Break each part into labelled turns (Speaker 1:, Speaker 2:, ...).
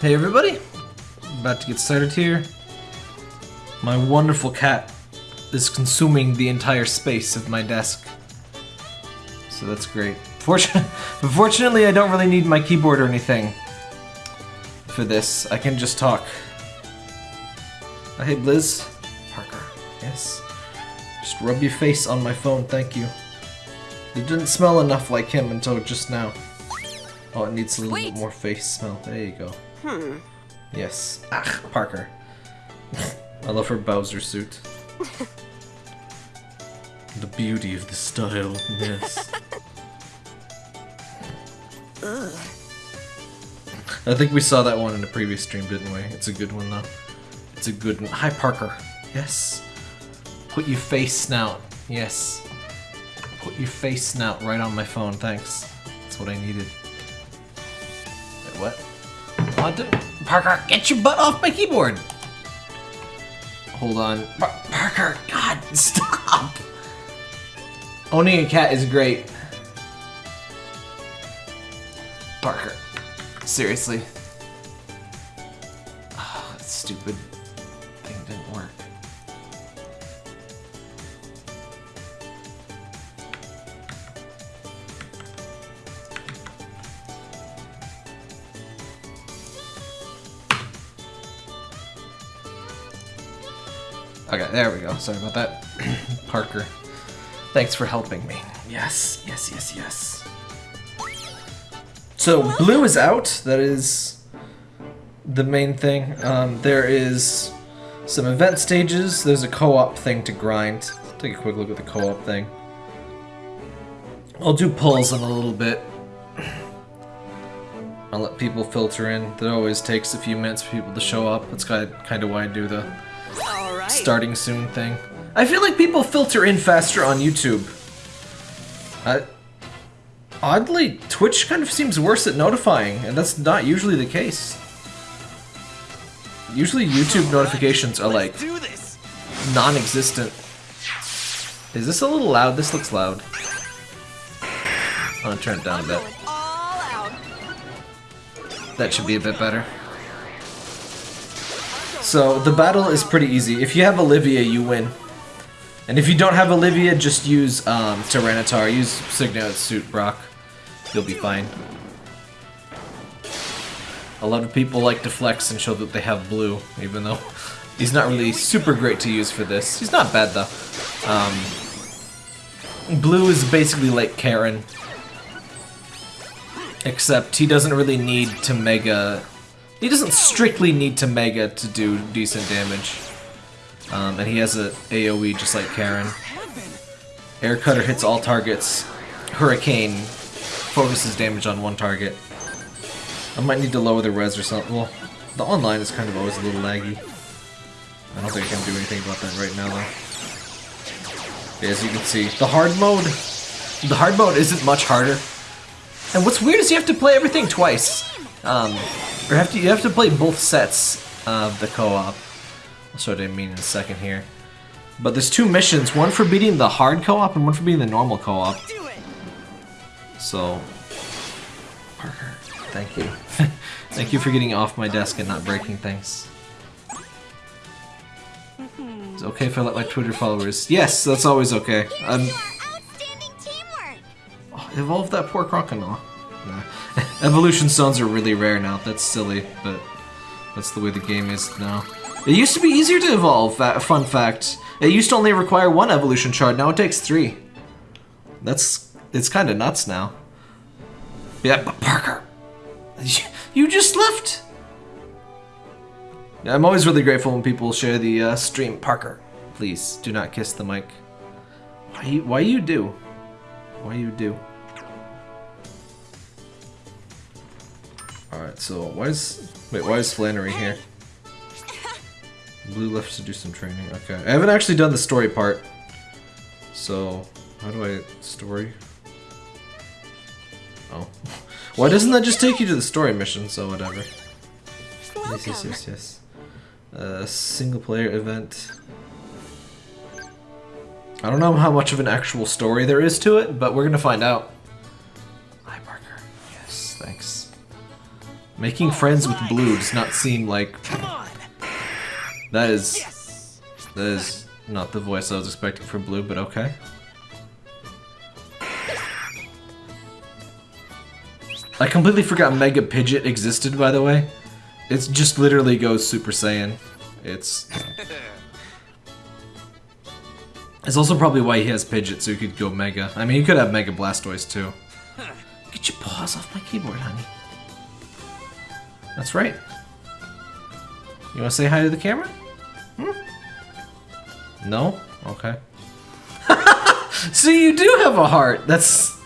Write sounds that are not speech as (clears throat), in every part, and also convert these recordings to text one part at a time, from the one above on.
Speaker 1: Hey everybody, about to get started here. My wonderful cat is consuming the entire space of my desk. So that's great. Fortun (laughs) but fortunately I don't really need my keyboard or anything for this. I can just talk. Uh, hey Blizz. Parker. Yes. Just rub your face on my phone, thank you. It didn't smell enough like him until just now. Oh, it needs a little
Speaker 2: Wait.
Speaker 1: bit more face smell. There you go.
Speaker 2: Hmm.
Speaker 1: Yes. Ah, Parker. I love her Bowser suit. (laughs) the beauty of the style, yes. I think we saw that one in the previous stream, didn't we? It's a good one, though. It's a good one. Hi, Parker. Yes. Put your face snout. Yes. Put your face snout right on my phone, thanks. That's what I needed. Wait, what? What Parker, get your butt off my keyboard! Hold on. Par- Parker, God, (laughs) stop! Owning a cat is great. Parker, seriously. Oh, stupid Okay, there we go. Sorry about that. (clears throat) Parker, thanks for helping me. Yes, yes, yes, yes. So, blue is out. That is the main thing. Um, there is some event stages. There's a co-op thing to grind. Take a quick look at the co-op thing. I'll do pulls in a little bit. I'll let people filter in. That always takes a few minutes for people to show up. That's kind of, why I do the
Speaker 2: All right.
Speaker 1: starting soon thing. I feel like people filter in faster on YouTube. I, oddly, Twitch kind of seems worse at notifying, and that's not usually the case. Usually (laughs) oh, YouTube notifications are like non-existent. Is this a little loud? This looks loud. I'm gonna turn it down a bit.
Speaker 2: Going all out.
Speaker 1: That should be a bit better. So, the battle is pretty easy. If you have Olivia, you win. And if you don't have Olivia, just use um, Tyranitar. Use Sygna Suit Brock. You'll be fine. A lot of people like to flex and show that they have blue, even though (laughs) he's not really super great to use for this. He's not bad, though. Um, blue is basically like Karen. Except he doesn't really need to mega... He doesn't strictly need to mega to do decent damage. Um, and he has a AoE just like Karen. Air Cutter hits all targets. Hurricane focuses damage on one target. I might need to lower the res or something. Well, the online is kind of always a little laggy. I don't think I can do anything about that right now, though. As you can see, the hard mode... The hard mode isn't much harder. And what's weird is you have to play everything twice. Um, or have to you have to play both sets of the co-op. I'll show what I mean in a second here. But there's two missions, one for beating the hard co-op and one for beating the normal co-op. So, Parker, thank you. (laughs) thank you for getting off my desk and not breaking things. It's okay if I let my Twitter followers... Yes, that's always okay. Um,
Speaker 2: teamwork.
Speaker 1: oh, evolve that poor crocodile. Nah. (laughs) Evolution stones are really rare now. That's silly, but that's the way the game is now. It used to be easier to evolve, fun fact. It used to only require one evolution shard, now it takes three. That's... it's kinda nuts now. Yeah, but Parker! You, just left! I'm always really grateful when people share the uh, stream. Parker, please, do not kiss the mic. Why you, why you do? Why you do? Alright, so why is... Wait, why is Flannery here? Blue left to do some training. Okay. I haven't actually done the story part. So, how do I... Story? Oh. (laughs) Why doesn't that just take you to the story mission? So, whatever. Yes, yes, yes, yes. Uh, single player event. I don't know how much of an actual story there is to it, but we're gonna find out. Making friends with Blue does not seem like that is that is not the voice I was expecting from Blue, but okay. I completely forgot Mega Pidgeot existed, by the way. It just literally goes Super Saiyan. It's It's also probably why he has Pidgeot, so he could go Mega. I mean, he could have Mega Blastoise too. Get your paws off my keyboard, honey. That's right. You want to say hi to the camera? Hmm? No? Okay. (laughs) so you do have a heart. That's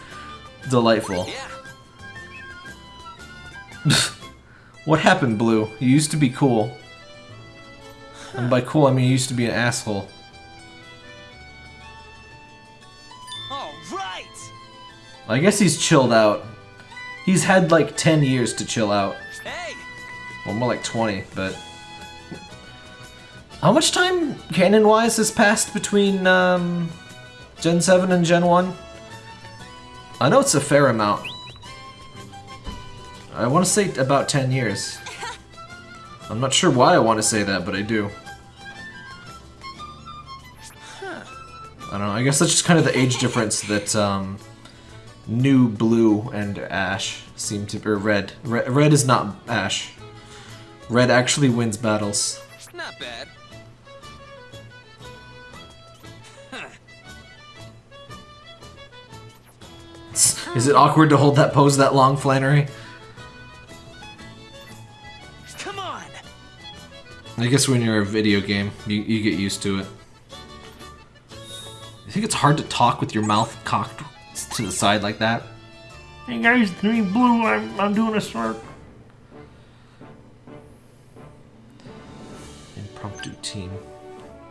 Speaker 1: delightful.
Speaker 3: Yeah. (laughs)
Speaker 1: What happened, Blue? You used to be cool. And by cool, I mean you used to be an asshole.
Speaker 3: All right.
Speaker 1: I guess he's chilled out. He's had like 10 years to chill out. Well, more like 20, but... How much time, canon-wise, has passed between, um... Gen 7 and Gen 1? I know it's a fair amount. I want to say about 10 years. (laughs) I'm not sure why I want to say that, but I do. I don't know, I guess that's just kind of the age difference that, um... New Blue and Ash seem to... or Red. Red, Red is not Ash. Red actually wins battles.
Speaker 3: Not bad.
Speaker 1: Is it awkward to hold that pose that long, Flannery?
Speaker 3: Come on.
Speaker 1: I guess when you're a video game, you, you get used to it. I think it's hard to talk with your mouth cocked to the side like that. Hey guys, it's me Blue, I'm, I'm doing a start. Impromptu team.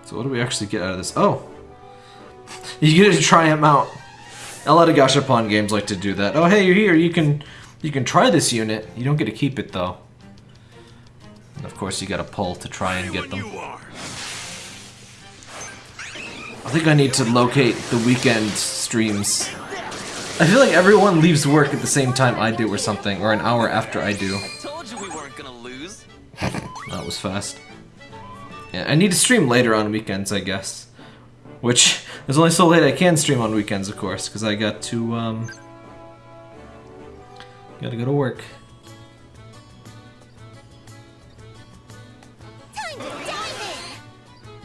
Speaker 1: So what do we actually get out of this? Oh! (laughs) You get to try him out. A lot of Gashapon games like to do that. Oh hey, you're here, you can you can try this unit. You don't get to keep it though. And of course you gotta pull to try and get them. I think I need to locate the weekend streams. I feel like everyone leaves work at the same time I do or something, or an hour after I do.
Speaker 3: Told you we weren't gonna lose. (laughs)
Speaker 1: That was fast. Yeah, I need to stream later on weekends, I guess. Which, (laughs) there's only so late I can stream on weekends, of course, because I got to, um... Gotta go to work.
Speaker 3: Hey.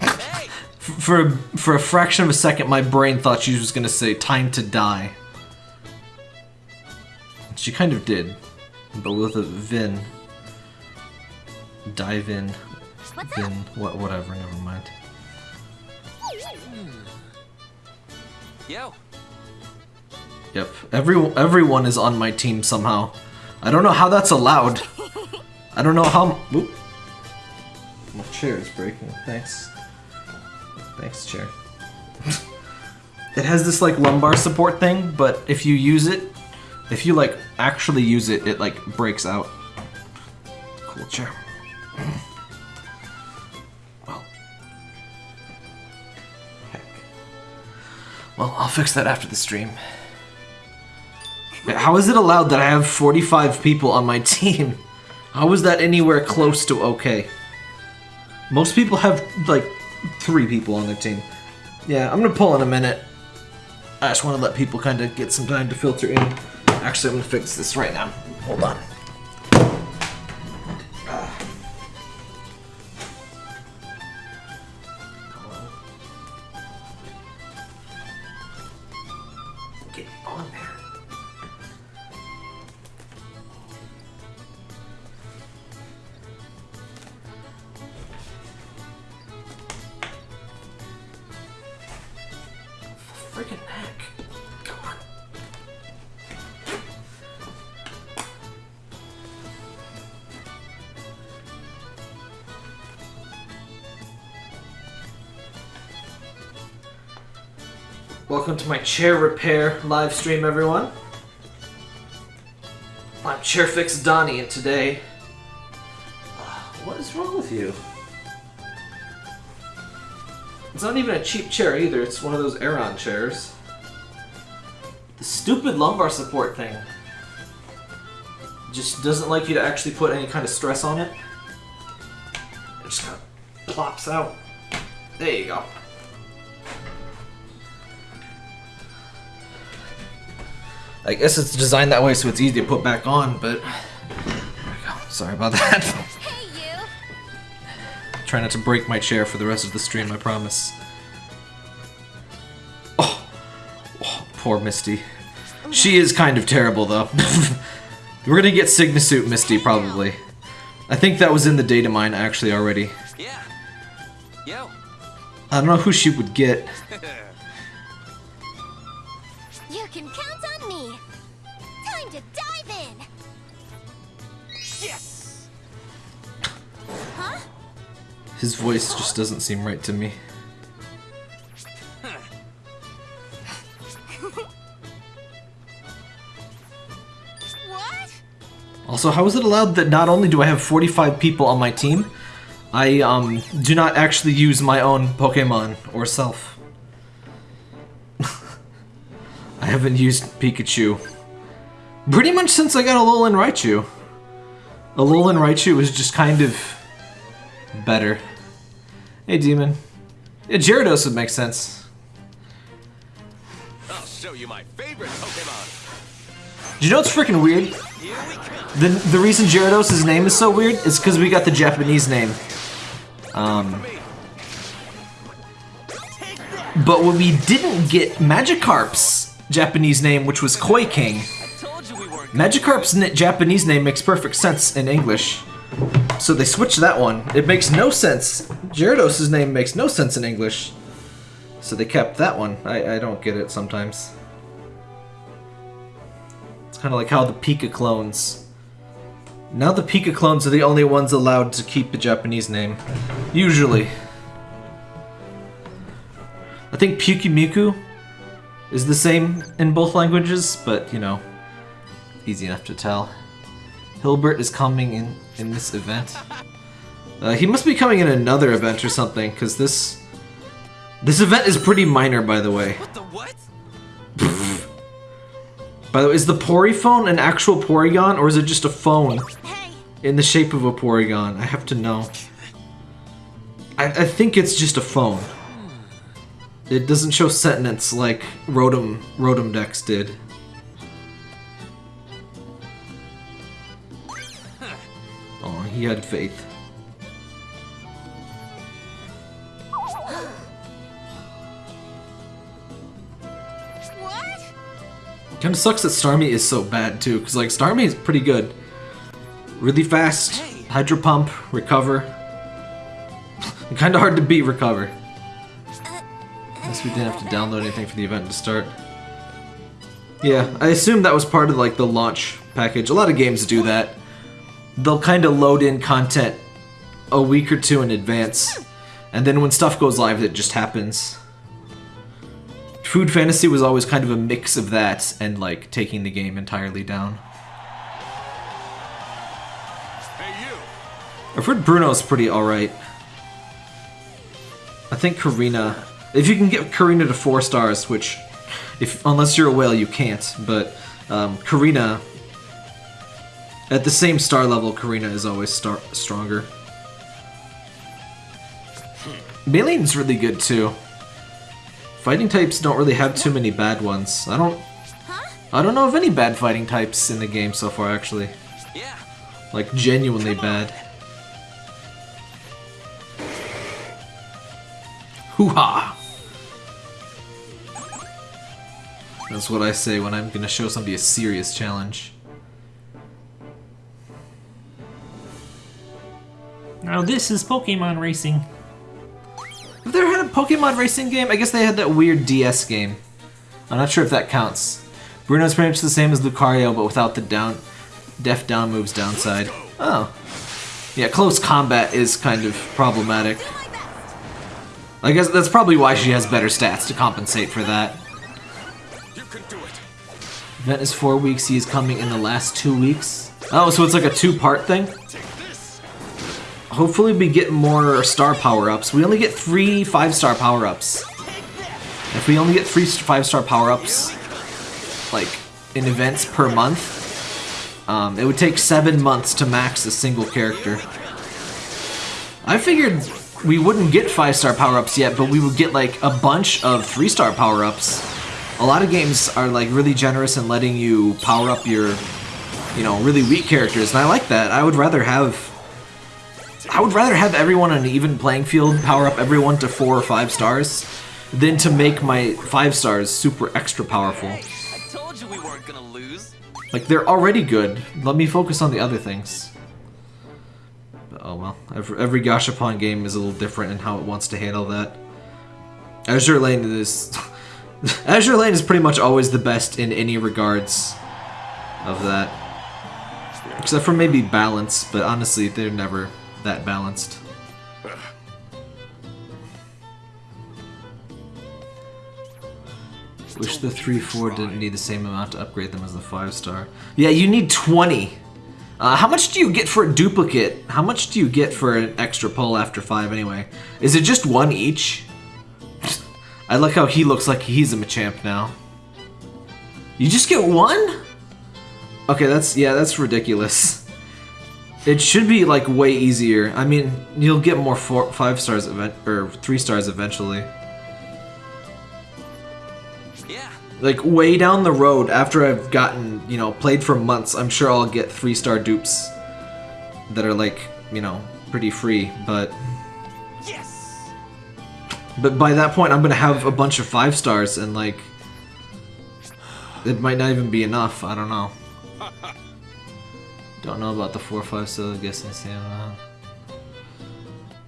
Speaker 3: (laughs)
Speaker 1: For, for a fraction of a second, my brain thought she was gonna say, time to die. She kind of did, but with a Vin. Dive in.
Speaker 2: What's
Speaker 1: Vin. What, whatever, never mind. Hmm.
Speaker 3: Yo.
Speaker 1: Yep, every, everyone is on my team somehow. I don't know how that's allowed. (laughs) I don't know how... Oop. My chair is breaking. Thanks. Thanks, chair. (laughs) it has this, like, lumbar support thing, but if you use it, if you, like, actually use it, it, like, breaks out. Cool chair. (clears throat) Well, I'll fix that after the stream. How is it allowed that I have 45 people on my (laughs) team? How is that anywhere close to okay? Most people have, like, three people on their team. Yeah, I'm gonna pull in a minute. I just want to let people kind of get some time to filter in. Actually, I'm gonna fix this right now. Hold on. My chair repair live stream, everyone. I'm Chairfix Donnie, and today. Uh, what is wrong with you? It's not even a cheap chair either, it's one of those Aeron chairs. The stupid lumbar support thing. just doesn't like you to actually put any kind of stress on it. It just kind of plops out. There you go. I guess it's designed that way so it's easy to put back on, but there we go. Sorry about that.
Speaker 2: Hey, you.
Speaker 1: Try not to break my chair for the rest of the stream, I promise. Oh, oh poor Misty. She is kind of terrible, though. (laughs) We're gonna get Sygna Suit Misty, probably. I think that was in the data mine, actually, already.
Speaker 3: Yeah. Yo.
Speaker 1: I don't know who she would get. (laughs) His voice just doesn't seem right to me.
Speaker 2: What?
Speaker 1: Also, how is it allowed that not only do I have 45 people on my team, I um, do not actually use my own Pokemon or self? (laughs) I haven't used Pikachu pretty much since I got Alolan Raichu. Alolan Raichu is just kind of better. Hey, Demon. Yeah, Gyarados would make sense.
Speaker 4: I'll show you my favorite Pokemon.
Speaker 1: Do you know what's freaking weird?
Speaker 3: Here we come.
Speaker 1: The, the reason Gyarados' name is so weird is because we got the Japanese name. Um, but when we didn't get Magikarp's Japanese name, which was Koi King,
Speaker 3: I told you we weren't.
Speaker 1: Magikarp's Japanese name makes perfect sense in English. So they switched that one. It makes no sense. Gyarados' name makes no sense in English. So they kept that one. I, I don't get it sometimes. It's kind of like how the Pika clones. Now the Pika clones are the only ones allowed to keep the Japanese name. Usually. I think Pukimiku is the same in both languages, but you know, easy enough to tell. Hilbert is coming in in this event. Uh, he must be coming in another event or something, because this this event is pretty minor, by the way.
Speaker 3: What the what? (laughs)
Speaker 1: By the way, is the Poryphone an actual Porygon, or is it just a phone in the shape of a Porygon? I have to know. I, I think it's just a phone. It doesn't show sentence like Rotom Rotom Dex did. He had faith. Kind of sucks that Starmie is so bad too, because like Starmie is pretty good, really fast, Hydro Pump, Recover. (laughs) kind of hard to beat Recover. Guess we didn't have to download anything for the event to start. Yeah, I assume that was part of like the launch package. A lot of games do that. They'll kind of load in content a week or two in advance, and then when stuff goes live, it just happens. Food Fantasy was always kind of a mix of that and like taking the game entirely down.
Speaker 4: Hey, you.
Speaker 1: I've heard Bruno's pretty alright. I think Korrina. If you can get Korrina to four stars, which, if unless you're a whale, you can't. But um, Korrina, at the same star level, Korrina is always star- stronger. Maylene's really good too. Fighting types don't really have too many bad ones. I don't. I don't know of any bad fighting types in the game so far, actually.
Speaker 3: Yeah.
Speaker 1: Like genuinely bad. Hoo ha! That's what I say when I'm gonna show somebody a serious challenge.
Speaker 5: Now this is Pokemon Racing.
Speaker 1: Have they ever had a Pokemon racing game? I guess they had that weird DS game. I'm not sure if that counts. Bruno's pretty much the same as Lucario, but without the down, def down moves downside. Oh. Yeah, close combat is kind of problematic. I guess that's probably why she has better stats to compensate for that. Event is four weeks, he is coming in the last two weeks. Oh, so it's like a two-part thing? Hopefully we get more star power-ups. We only get three five-star power-ups. If we only get three five-star power-ups, like, in events per month, Um, it would take seven months to max a single character. I figured we wouldn't get five star power ups yet, but we would get like a bunch of three star power ups. A lot of games are like really generous in letting you power up your, you know, really weak characters, and I like that. I would rather have, I would rather have everyone on an even playing field power up everyone to four or five stars, than to make my five stars super extra powerful.
Speaker 3: I told you we weren't gonna lose.
Speaker 1: Like, they're already good. Let me focus on the other things. But, oh well. Every, every Gashapon game is a little different in how it wants to handle that. Azur Lane is... (laughs) Azur Lane is pretty much always the best in any regards of that. Except for maybe balance, but honestly, they're never that balanced. Wish the 3-4 didn't need the same amount to upgrade them as the 5-star. Yeah, you need 20! Uh, how much do you get for a duplicate? How much do you get for an extra pull after 5 anyway? Is it just one each? (laughs) I like how he looks like he's a Machamp now. You just get one? Okay, that's, yeah, that's ridiculous. (laughs) It should be, like, way easier. I mean, you'll get more four, 5 stars, event or 3 stars eventually.
Speaker 3: Yeah.
Speaker 1: like way down the road after I've gotten, you know, played for months, I'm sure I'll get three star dupes that are like, you know, pretty free, but
Speaker 3: Yes.
Speaker 1: but by that point I'm gonna have a bunch of five stars and like it might not even be enough, I don't know. (laughs) Don't know about the four five so I guess I uh,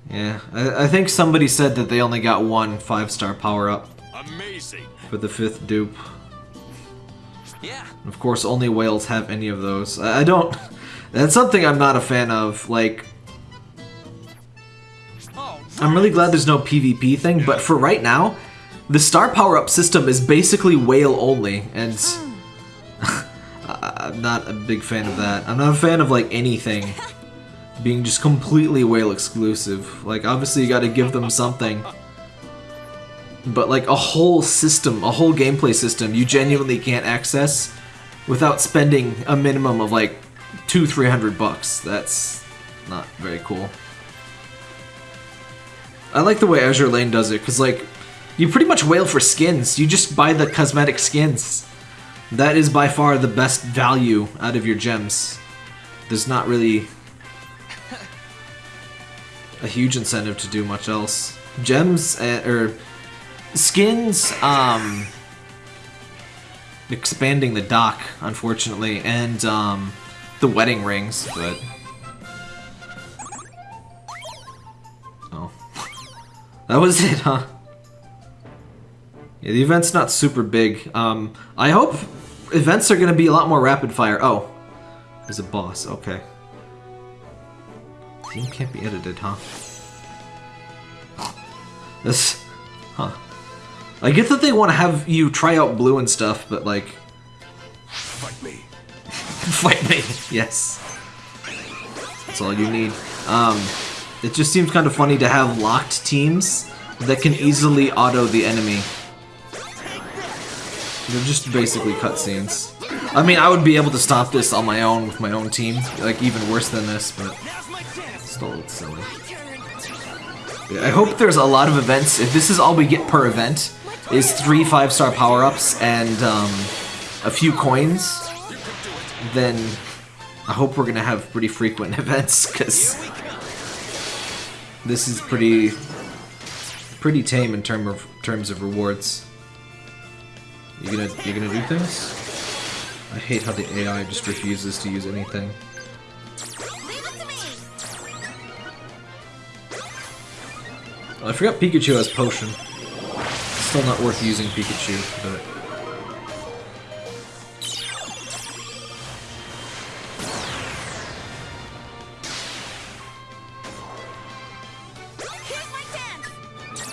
Speaker 1: Yeah, I, I think somebody said that they only got one five star power up
Speaker 4: Amazing.
Speaker 1: for the fifth dupe.
Speaker 3: Yeah.
Speaker 1: Of course, only whales have any of those. I I don't. That's something I'm not a fan of. Like, I'm really glad there's no PvP thing, but for right now, the star power up system is basically whale only, and I- (laughs) I'm not a big fan of that. I'm not a fan of like anything being just completely whale exclusive. Like, obviously, you got to give them something. But like a whole system, a whole gameplay system, you genuinely can't access without spending a minimum of like two, three hundred bucks. That's not very cool. I like the way Azur Lane does it, because, like, you pretty much whale for skins. You just buy the cosmetic skins. That is by far the best value out of your gems. There's not really a huge incentive to do much else. Gems, uh, or skins, um, expanding the dock, unfortunately, and, um, the wedding rings, but... Oh. (laughs) That was it, huh? Yeah, the event's not super big. Um, I hope events are gonna be a lot more rapid fire. Oh, there's a boss. Okay. Theme can't be edited, huh? This, huh? I get that they want to have you try out blue and stuff, but like,
Speaker 4: Fight me. (laughs)
Speaker 1: fight me. Yes, that's all you need. Um, it just seems kind of funny to have locked teams that can easily auto the enemy. They're just basically cutscenes. I mean, I would be able to stop this on my own with my own team, like even worse than this, but still it's silly. Yeah, I hope there's a lot of events. If this is all we get per event, is three five-star power-ups and um, a few coins, then I hope we're gonna have pretty frequent (laughs) events, because this is pretty pretty tame in term of terms of rewards. You gonna you gonna do things? I hate how the AI just refuses to use anything. I forgot Pikachu has potion. Still not worth using Pikachu, but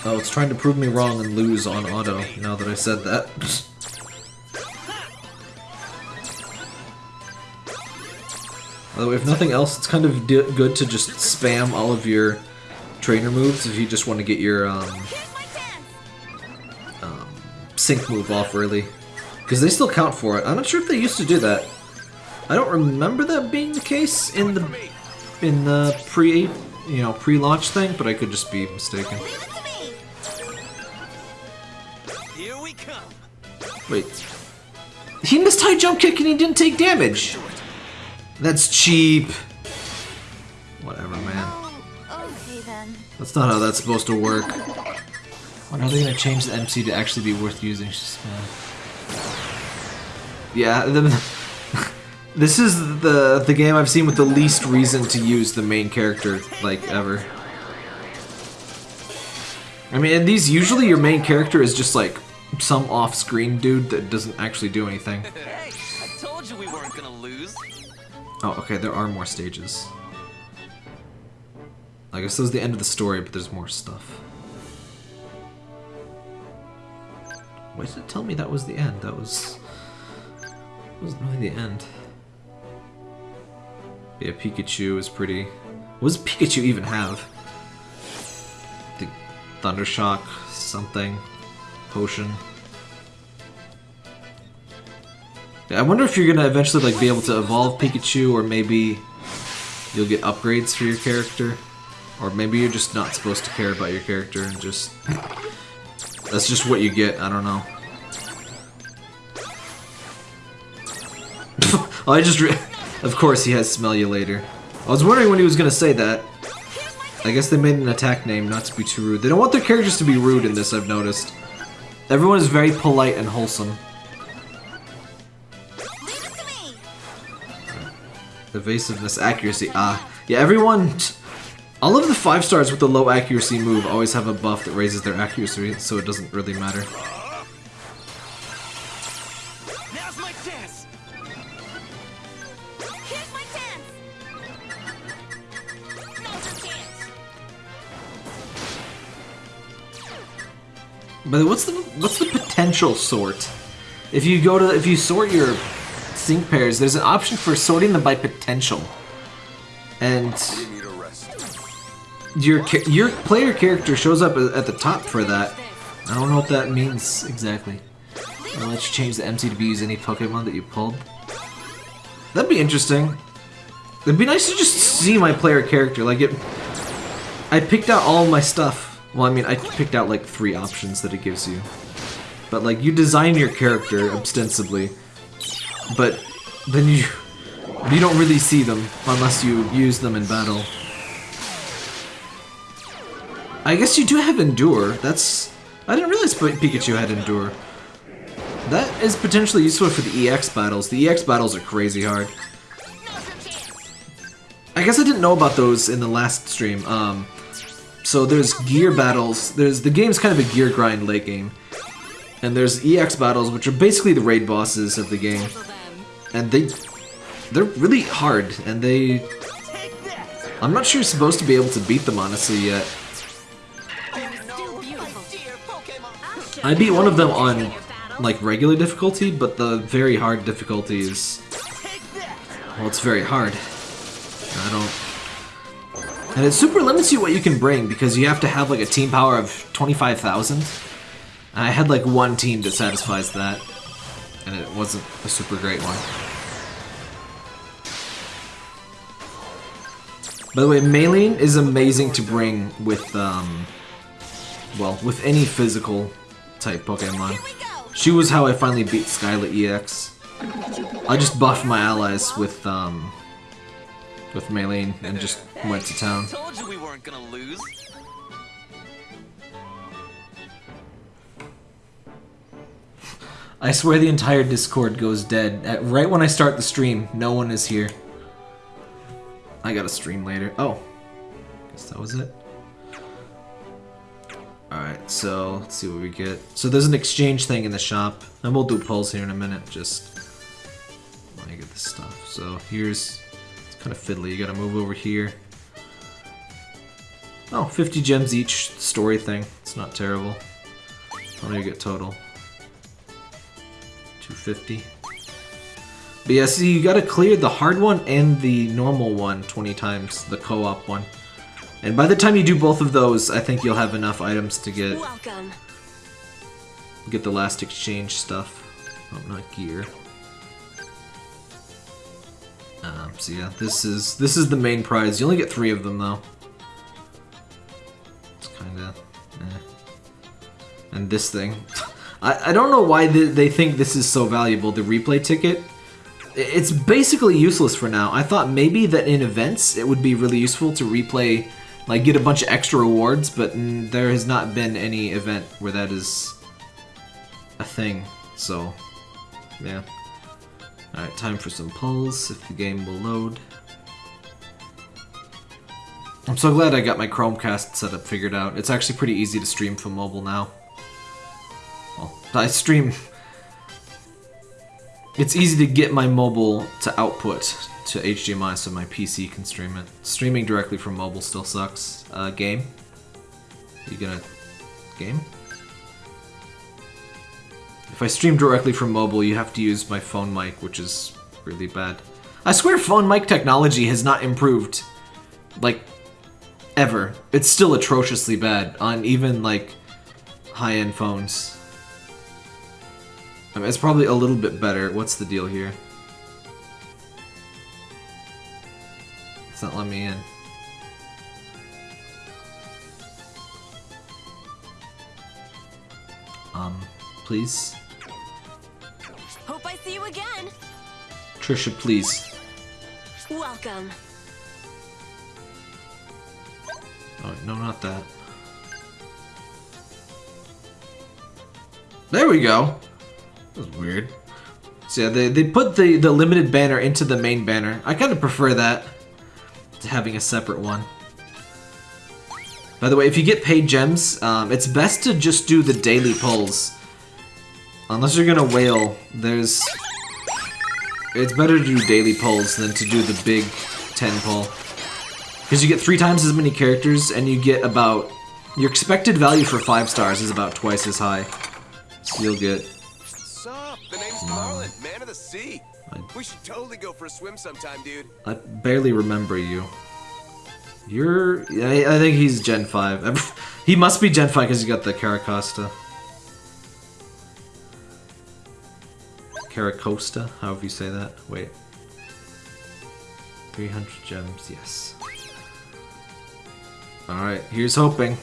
Speaker 1: oh, it's trying to prove me wrong and lose on auto. Now that I said that. Although, if nothing else, it's kind of good to just spam all of your trainer moves if you just want to get your um,
Speaker 2: chance.
Speaker 1: sync move off early. Because they still count for it. I'm not sure if they used to do that. I don't remember that being the case in the in the pre you know pre-launch thing, but I could just be mistaken. Wait. He missed high jump kick and he didn't take damage. That's cheap. Whatever, man.
Speaker 2: Okay then.
Speaker 1: That's not how that's supposed to work. When are they gonna change the MC to actually be worth using? Just, uh... Yeah, the, (laughs) this is the the game I've seen with the least reason to use the main character like ever. I mean, and these usually your main character is just like some off-screen dude that doesn't actually do anything. (laughs)
Speaker 3: Hey, I told you we weren't gonna lose.
Speaker 1: Oh, okay, there are more stages. I guess this was the end of the story, but there's more stuff. Why did it tell me that was the end? That was... wasn't really the end. Yeah, Pikachu is pretty... What does Pikachu even have? The Thundershock, something, potion. Yeah, I wonder if you're gonna eventually like be able to evolve Pikachu, or maybe you'll get upgrades for your character, or maybe you're just not supposed to care about your character and just that's just what you get. I don't know. (laughs) I just, of course, he has smell you later. I was wondering when he was gonna say that. I guess they made an attack name not to be too rude. They don't want their characters to be rude in this. I've noticed. Everyone is very polite and wholesome. Evasiveness, accuracy, ah. Yeah, everyone... All of the 5 stars with the low accuracy move always have a buff that raises their accuracy, so it doesn't really matter. But what's the what's the potential sort? If you go to if you sort your sync pairs, there's an option for sorting them by potential. And your your player character shows up at the top for that. I don't know what that means exactly. I'll let you change the MC to be use any Pokemon that you pulled. That'd be interesting. It'd be nice to just see my player character. Like it, I picked out all my stuff. Well, I mean, I picked out like three options that it gives you. But like, you design your character ostensibly, but then you you don't really see them unless you use them in battle. I guess you do have Endure. That's... I didn't realize Pikachu had Endure. That is potentially useful for the EX battles. The EX battles are crazy hard. I guess I didn't know about those in the last stream. Um, so there's gear battles. There's the game's kind of a gear grind late game, and there's EX battles, which are basically the raid bosses of the game, and they they're really hard, and they. I'm not sure you're supposed to be able to beat them honestly yet. I beat one of them on like regular difficulty, but the very hard difficulty is well, it's very hard. I don't. And it super limits you what you can bring because you have to have like a team power of 25,000. And I had like one team that satisfies that, and it wasn't a super great one. By the way, Maylene is amazing to bring with, um, well, with any physical type Pokemon. She was how I finally beat Skyla EX. I just buffed my allies with, um, with Maylene and just went to town.
Speaker 3: Told you we weren't gonna lose.
Speaker 1: I swear the entire Discord goes dead. At, right when I start the stream, no one is here. I gotta stream later. Oh. Guess that was it. Alright, so let's see what we get. So there's an exchange thing in the shop. And we'll do polls here in a minute, just let me get this stuff. So here's kind of fiddly. You gotta move over here. Oh, 50 gems each story thing. It's not terrible. How many you get total? 250. But yeah, see, you gotta clear the hard one and the normal one 20 times, the co-op one. And by the time you do both of those, I think you'll have enough items to get
Speaker 2: Welcome.
Speaker 1: get the last exchange stuff. Oh, not gear. Um, so yeah, this is this is the main prize. You only get three of them though. It's kind of, eh. and this thing. (laughs) I I don't know why they, they think this is so valuable. The replay ticket. It's basically useless for now. I thought maybe that in events it would be really useful to replay, like get a bunch of extra rewards, but mm, there has not been any event where that is a thing. So, yeah. Alright, time for some pulls, if the game will load. I'm so glad I got my Chromecast setup figured out. It's actually pretty easy to stream from mobile now. Well, I stream... It's easy to get my mobile to output to HDMI so my PC can stream it. Streaming directly from mobile still sucks. Uh, game? You gonna... game? If I stream directly from mobile, you have to use my phone mic, which is really bad. I swear phone mic technology has not improved. Like, ever. It's still atrociously bad on even, like, high-end phones. I mean, it's probably a little bit better. What's the deal here? It's not letting me in. Um, please? Trisha, please.
Speaker 2: Welcome.
Speaker 1: Oh, no, not that. There we go. That was weird. So yeah, they, they put the, the limited banner into the main banner. I kind of prefer that to having a separate one. By the way, if you get paid gems, um, it's best to just do the daily pulls. Unless you're gonna whale, there's... It's better to do daily pulls than to do the big 10 pull. Because you get three times as many characters, and you get about... Your expected value for five stars is about twice as high. So you'll get...
Speaker 4: Sup? The name's hmm. Marlon, man of the sea. We should totally go for a swim sometime, dude.
Speaker 1: I barely remember you. You're... I, I think he's Gen 5. (laughs) he must be Gen 5 because he got the Carracosta. Carracosta, however you say that. Wait. 300 gems, yes. Alright, here's hoping.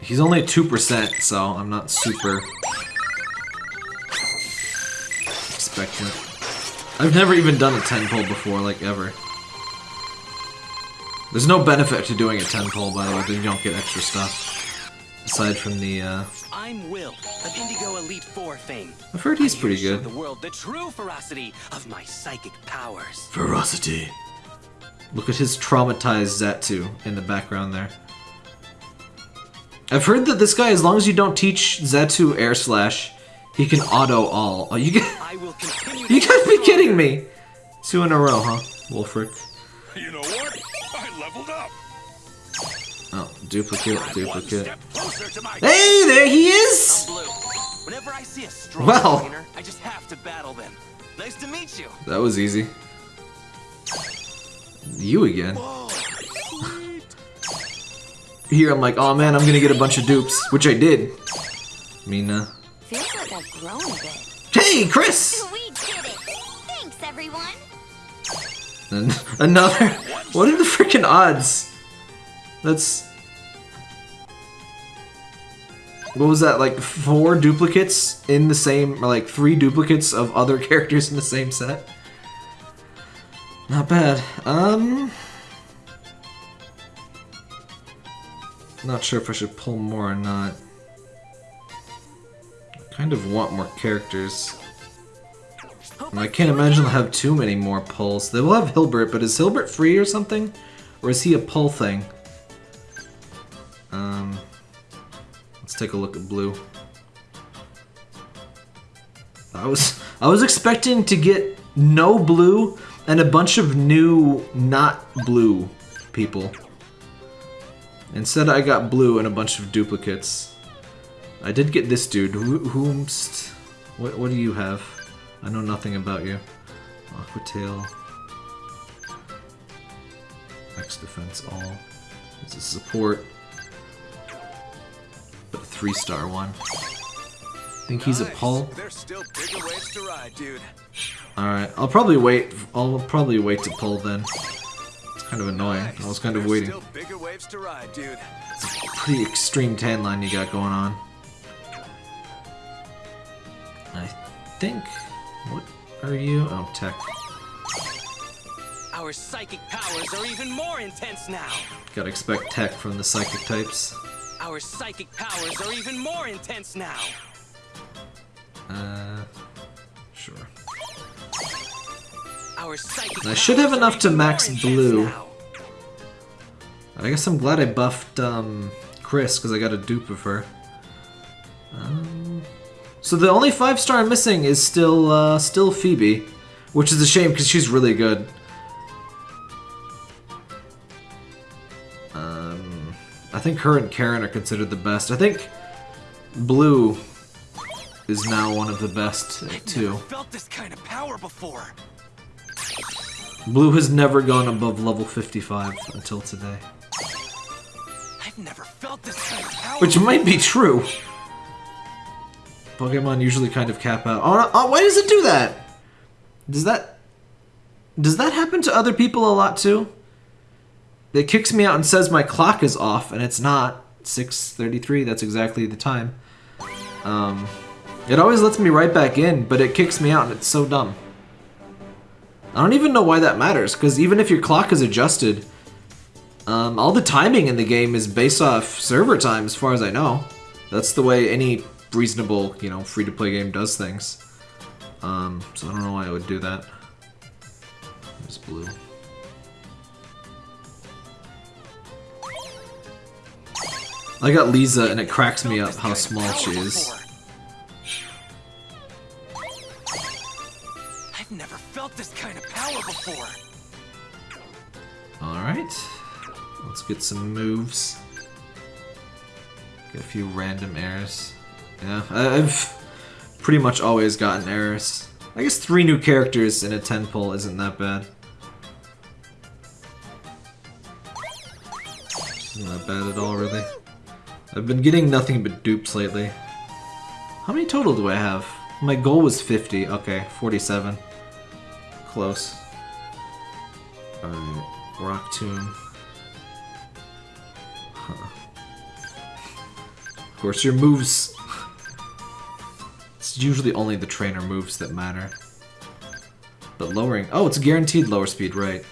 Speaker 1: He's only 2%, so I'm not super expectant. I've never even done a 10 pull before, like ever. There's no benefit to doing a 10 pull, by the way, you don't get extra stuff. Aside from the, uh...
Speaker 3: I'm Will, of Indigo Elite Four fame.
Speaker 1: I've heard he's
Speaker 3: I'm
Speaker 1: pretty good.
Speaker 3: Show the world the true ferocity of my psychic powers.
Speaker 1: Ferocity. Look at his traumatized Xatu in the background there. I've heard that this guy, as long as you don't teach Xatu air slash, he can auto all. Oh, you get...
Speaker 3: I will. (laughs)
Speaker 1: You gotta be kidding me! Two in a row, huh? Wulfric.
Speaker 4: You know what?
Speaker 1: Duplicate, duplicate.
Speaker 4: step closer to my
Speaker 1: Hey, there he is!
Speaker 3: Whenever I see a strong
Speaker 1: Well.
Speaker 3: trainer, I just have to battle them. Nice to meet you.
Speaker 1: That was easy. You again. Here, I'm like, oh man, I'm gonna get a bunch of dupes, which I did. Mina.
Speaker 2: Feels like I've grown a bit.
Speaker 1: Hey, Chris!
Speaker 2: We did it. Thanks, everyone.
Speaker 1: And (laughs) another. What are the freaking odds? That's. What was that? Like four duplicates in the same, or like three duplicates of other (laughs) characters in the same set. Not bad. Um. Not sure if I should pull more or not. I kind of want more characters. I can't imagine they'll have too many more pulls. They will have Hilbert, but is Hilbert free or something? Or is he a pull thing? Um, take a look at blue. I was I was expecting to get no blue and a bunch of new not blue people. Instead, I got blue and a bunch of duplicates. I did get this dude. Who, whomst? What, what do you have? I know nothing about you. Aquatail. X defense all. It's a support. But a three star one. I think he's a
Speaker 4: Nice.
Speaker 1: pull.
Speaker 4: There's still bigger waves to ride, dude.
Speaker 1: Alright, I'll probably wait. I'll probably wait to pull then. It's kind of annoying.
Speaker 4: Nice.
Speaker 1: I was kind of
Speaker 4: There's
Speaker 1: waiting.
Speaker 4: Still bigger waves to ride, dude.
Speaker 1: Pretty extreme tan line you got going on. I think. What are you? Oh, tech.
Speaker 3: Our psychic powers are even more intense now.
Speaker 1: Gotta expect tech from the psychic types.
Speaker 3: Our psychic powers are even more intense now.
Speaker 1: Uh, sure.
Speaker 3: Our psychic
Speaker 1: I should have enough to max blue. I guess I'm glad I buffed um, Chris because I got a dupe of her. Um, so the only five star I'm missing is still uh, still Phoebe, which is a shame because she's really good. I think her and Karen are considered the best. I think Blue is now one of the best too.
Speaker 3: Felt this kind of power before.
Speaker 1: Blue has never gone above level 55 until today.
Speaker 3: I've never felt this kind of power.
Speaker 1: Which might be true. Pokemon usually kind of cap out. Oh, oh, why does it do that? Does that... Does that happen to other people a lot too? It kicks me out and says my clock is off, and it's not. 6.33, that's exactly the time. Um, it always lets me right back in, but it kicks me out, and it's so dumb. I don't even know why that matters, because even if your clock is adjusted, um, all the timing in the game is based off server time, as far as I know. That's the way any reasonable, you know, free-to-play game does things. Um, so I don't know why I would do that. There's blue. I got Lisa, and it cracks me up how small she is.
Speaker 3: I've never felt this kind of power before.
Speaker 1: Alright. Let's get some moves. Get a few random errors. Yeah, I've pretty much always gotten errors. I guess three new characters in a 10 pull isn't that bad. That bad at all, really. I've been getting nothing but dupes lately. How many total do I have? My goal was 50. Okay, 47. Close. Alright, Rock Tomb. Huh. Of course, your moves... It's usually only the trainer moves that matter. But lowering... Oh, it's guaranteed lower speed, right.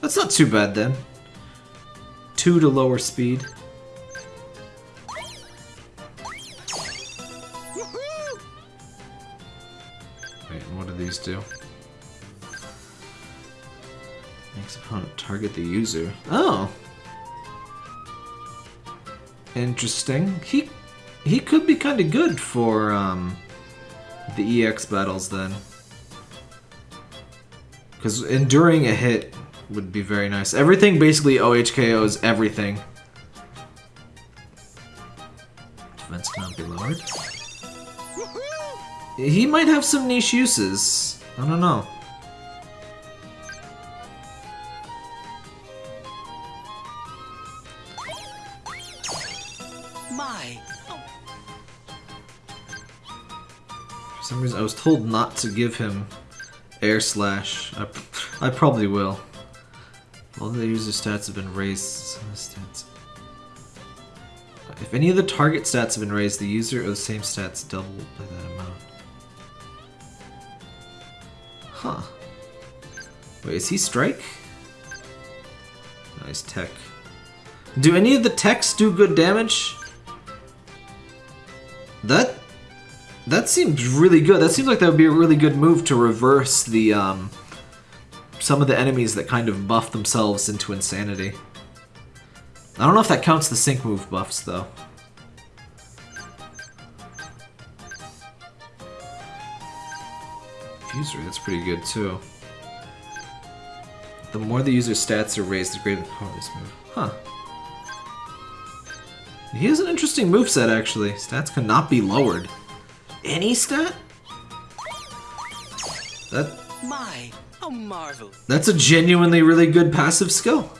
Speaker 1: That's not too bad, then. Two to lower speed. Do these two. Makes opponent target the user. Oh. Interesting. He he could be kind of good for um, the EX battles then. Because enduring a hit would be very nice. Everything basically OHKOs everything. Defense cannot be lowered. He might have some niche uses. I don't know.
Speaker 3: My, oh,
Speaker 1: For some reason, I was told not to give him Air Slash. I, I probably will. All the user stats have been raised. Some of the stats. If any of the target stats have been raised, the user or the same stats double by that amount. Huh. Wait, is he strike? Nice tech. Do any of the techs do good damage? That that seems really good. That seems like that would be a really good move to reverse the um, some of the enemies that kind of buff themselves into insanity. I don't know if that counts the sync move buffs though. Fuser, that's pretty good too. The more the user's stats are raised, the greater the power of this move. Huh. He has an interesting moveset actually. Stats cannot be lowered. Any stat? That
Speaker 3: my, how marvelous.
Speaker 1: that's a genuinely really good passive skill.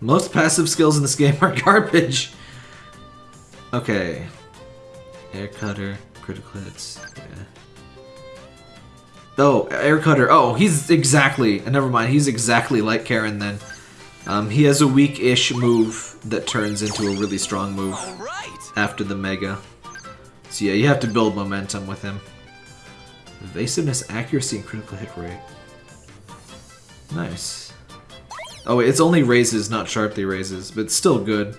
Speaker 1: Most passive skills in this game are (laughs) garbage. Okay. Air cutter. critical hits. Yeah. Oh, air cutter. Oh, he's exactly. Never mind. He's exactly like Karen then. Um, he has a weak-ish move that turns into a really strong move
Speaker 3: right.
Speaker 1: after the Mega. So yeah, you have to build momentum with him. Evasiveness, accuracy, and critical hit rate. Nice. Oh wait, it's only raises, not sharply raises, but still good.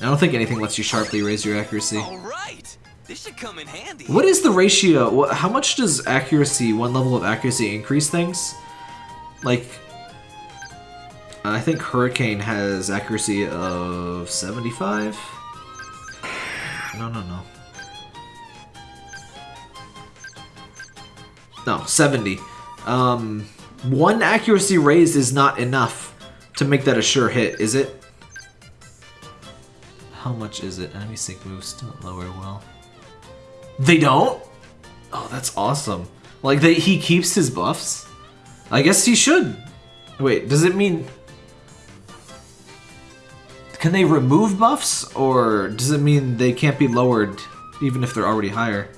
Speaker 1: I don't think anything lets you sharply raise your accuracy.
Speaker 3: All right. This should come in handy.
Speaker 1: What is the ratio? How much does accuracy, one level of accuracy, increase things? Like, I think Hurricane has accuracy of 75? No, no, no. No, 70. Um, one accuracy raise is not enough to make that a sure hit, is it? How much is it? Enemy sync moves don't lower well. They don't? Oh, that's awesome. Like, they, he keeps his buffs? I guess he should. Wait, does it mean... Can they remove buffs? Or does it mean they can't be lowered even if they're already higher?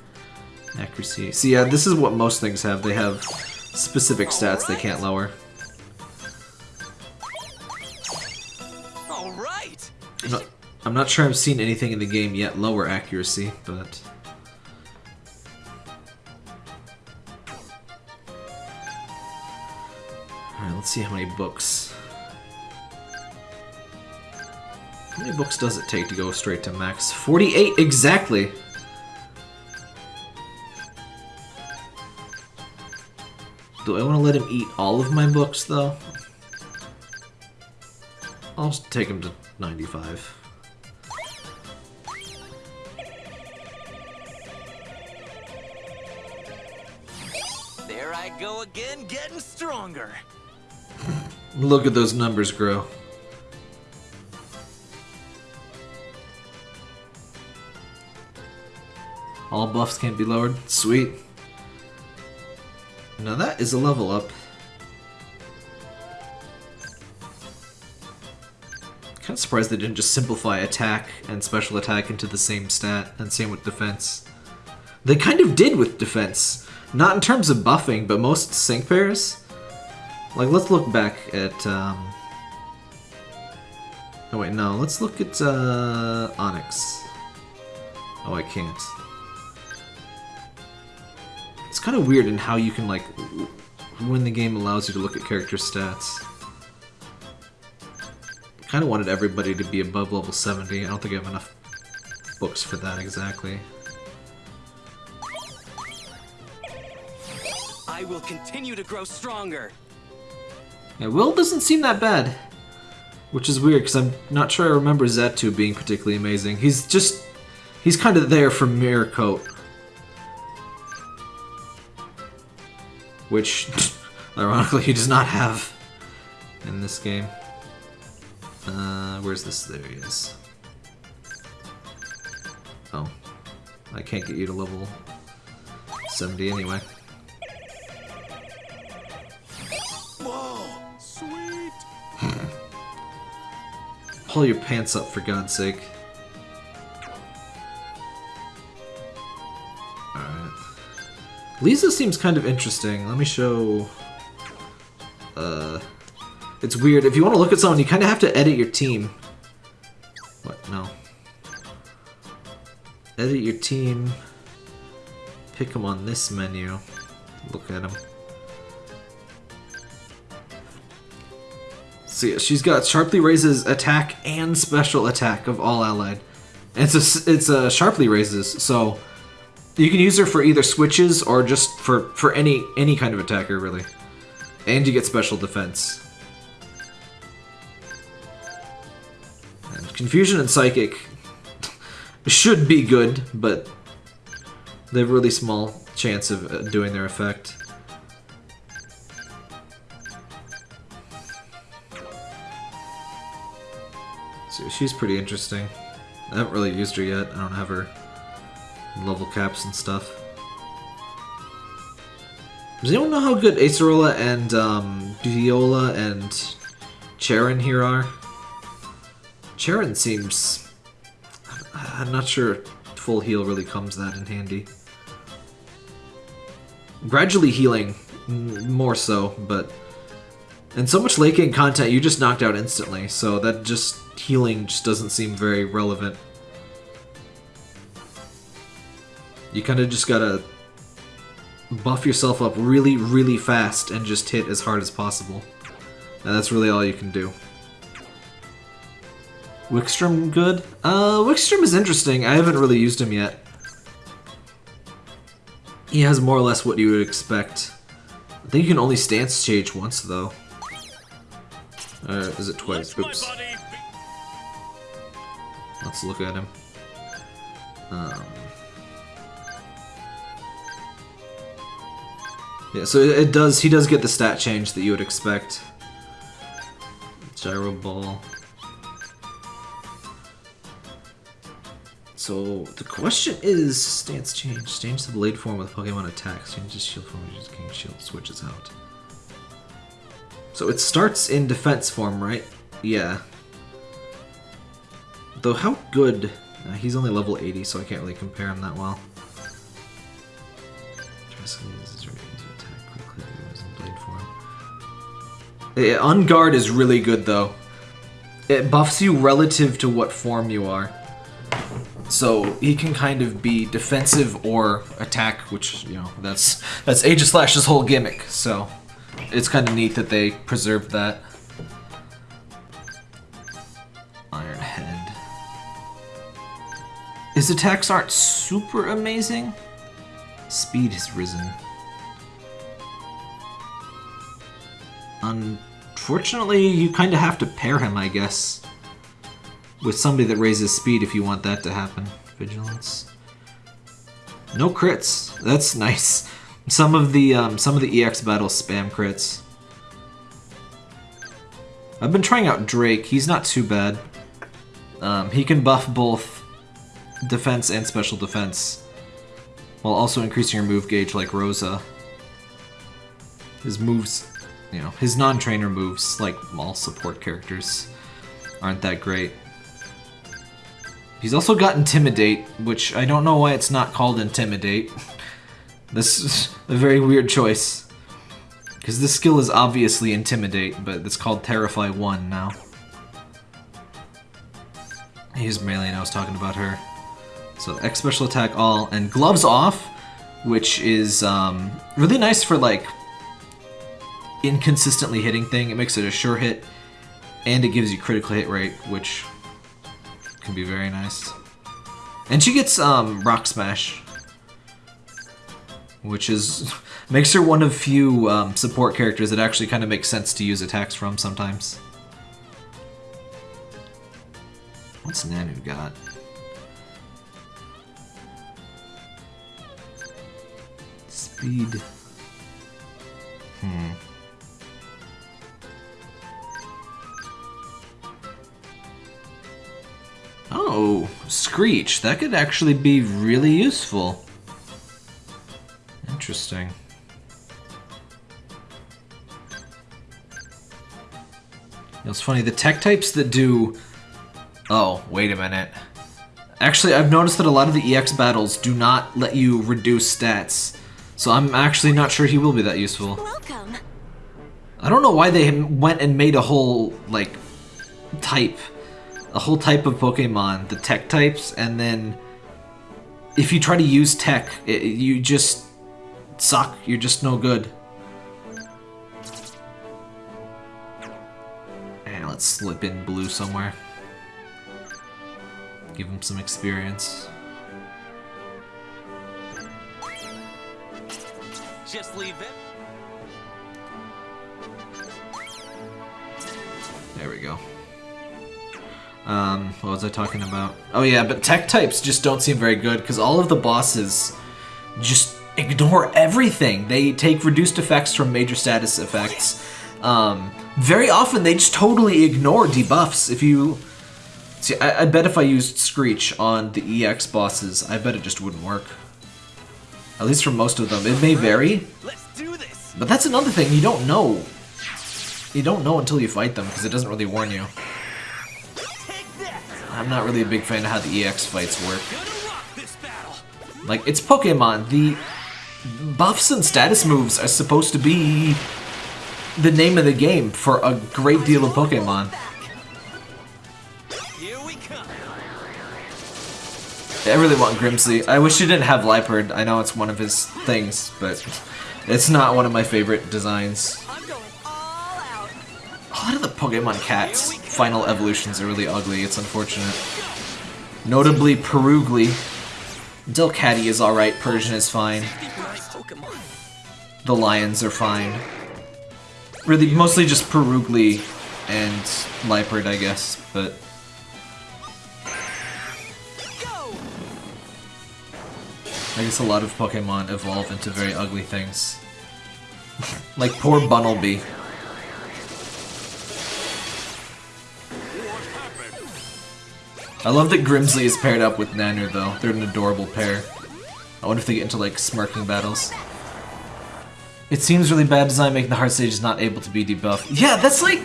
Speaker 1: Accuracy. See, yeah, this is what most things have. They have specific stats they can't lower.
Speaker 3: All right.
Speaker 1: I'm not, I'm not sure I've seen anything in the game yet lower accuracy, but... Alright, let's see how many books. How many books does it take to go straight to max? 48 exactly! Do I want to let him eat all of my books, though? I'll take him to 95.
Speaker 3: There I go again, getting stronger.
Speaker 1: Look at those numbers grow. All buffs can't be lowered. Sweet. Now that is a level up. Kind of surprised they didn't just simplify attack and special attack into the same stat, and same with defense. They kind of did with defense. Not in terms of buffing, but most sync pairs. Like, let's look back at, um... Oh wait, no, let's look at, uh, Onix. Oh, I can't. It's kind of weird in how you can, like, when the game allows you to look at character stats. kind of wanted everybody to be above level 70. I don't think I have enough books for that exactly.
Speaker 3: I will continue to grow stronger.
Speaker 1: Yeah, Will doesn't seem that bad. Which is weird, because I'm not sure I remember Xatu being particularly amazing. He's just... He's kind of there for Mirror Coat. Which, (laughs) ironically, he does not have in this game. Uh, where's this? There he is. Oh. I can't get you to level 70 anyway. Pull your pants up for God's sake. Alright. Lisa seems kind of interesting. Let me show... Uh... It's weird. If you want to look at someone, you kind of have to edit your team. What? No. Edit your team. Pick them on this menu. Look at them. Yeah, she's got sharply raises attack and special attack of all allied. And it's a, it's a sharply raises, so you can use her for either switches or just for for any any kind of attacker really. And you get special defense. And confusion and psychic (laughs) should be good, but they have really small chance of uh, doing their effect. So she's pretty interesting. I haven't really used her yet. I don't have her level caps and stuff. Does anyone know how good Acerola and um, Viola and Charon here are? Charon seems... I'm not sure full heal really comes that in handy. Gradually healing, more so, but... And so much late game content, you just knocked out instantly, so that just healing just doesn't seem very relevant. You kind of just gotta buff yourself up really, really fast and just hit as hard as possible. And that's really all you can do. Wikstrom good? Uh, Wikstrom is interesting. I haven't really used him yet. He has more or less what you would expect. I think you can only stance change once, though. Uh, is it twice? Oops. Let's look at him. Um, yeah, so it, does. He does get the stat change that you would expect. Gyro ball. So the question is stance change. Change the blade form with Pokemon attack. Change the shield form. Just King Shield switches out. So it starts in defense form, right? Yeah. Though how good... Uh, he's only level 80, so I can't really compare him that well. Yeah, Unguard is really good though. It buffs you relative to what form you are. So he can kind of be defensive or attack, which, you know, that's that's Aegislash's whole gimmick, so it's kind of neat that they preserved that. His attacks aren't super amazing. Speed has risen. Unfortunately, you kind of have to pair him, I guess, with somebody that raises speed if you want that to happen. Vigilance. No crits. That's (laughs) nice. Some of the um, some of the EX battles spam crits. I've been trying out Drake. He's not too bad. Um, he can buff both defense and special defense, while also increasing your move gauge like Rosa. His moves you know, his non-trainer moves, like all support characters, aren't that great. He's also got Intimidate, which I don't know why it's not called Intimidate. (laughs) this is (laughs) a very weird choice. Because this skill is obviously Intimidate, but it's called Terrify 1 now. Here's Maylene, I was talking about her. So X Special Attack All, and Gloves Off, which is um, really nice for like inconsistently hitting thing. It makes it a sure hit, and it gives you critical hit rate, which can be very nice. And she gets um, Rock Smash, which is (laughs) makes her one of few um, support characters that actually kind of makes sense to use attacks from sometimes. What's Nanu got? Speed. Hmm. Oh, Screech. That could actually be really useful. Interesting. It's funny, the tech types that do... Oh, wait a minute. Actually, I've noticed that a lot of the EX battles do not let you reduce stats. So I'm actually not sure he will be that useful.
Speaker 2: Welcome.
Speaker 1: I don't know why they went and made a whole, like, type a whole type of Pokemon, the tech types, and then if you try to use tech, it, you just suck. You're just no good. And let's slip in blue somewhere. Give him some experience.
Speaker 3: Just leave it.
Speaker 1: There we go. Um, what was I talking about? Oh yeah, but tech types just don't seem very good because all of the bosses just ignore everything. They take reduced effects from major status effects. Um, very often they just totally ignore debuffs. If you see, I, I bet if I used Screech on the EX bosses, I bet it just wouldn't work. At least for most of them. It may vary, but that's another thing. You don't know. You don't know until you fight them because it doesn't really warn you. I'm not really a big fan of how the EX fights work. Like, it's Pokemon. The buffs and status moves are supposed to be the name of the game for a great deal of Pokemon. I really want Grimsley. I wish he didn't have Liepard. I know it's one of his things, but it's not one of my favorite designs. A lot of the Pokemon cats final evolutions are really ugly. It's unfortunate. Notably, Purugly. Delcatty is alright. Persian is fine. The lions are fine. Really, mostly just Purugly and Liepard, I guess, but... I guess a lot of Pokemon evolve into very ugly things. (laughs) like poor Bunnelby. I love that Grimsley is paired up with Nanu though. They're an adorable pair. I wonder if they get into like smirking battles. It seems really bad design making the hard stages not able to be debuffed. Yeah, that's like...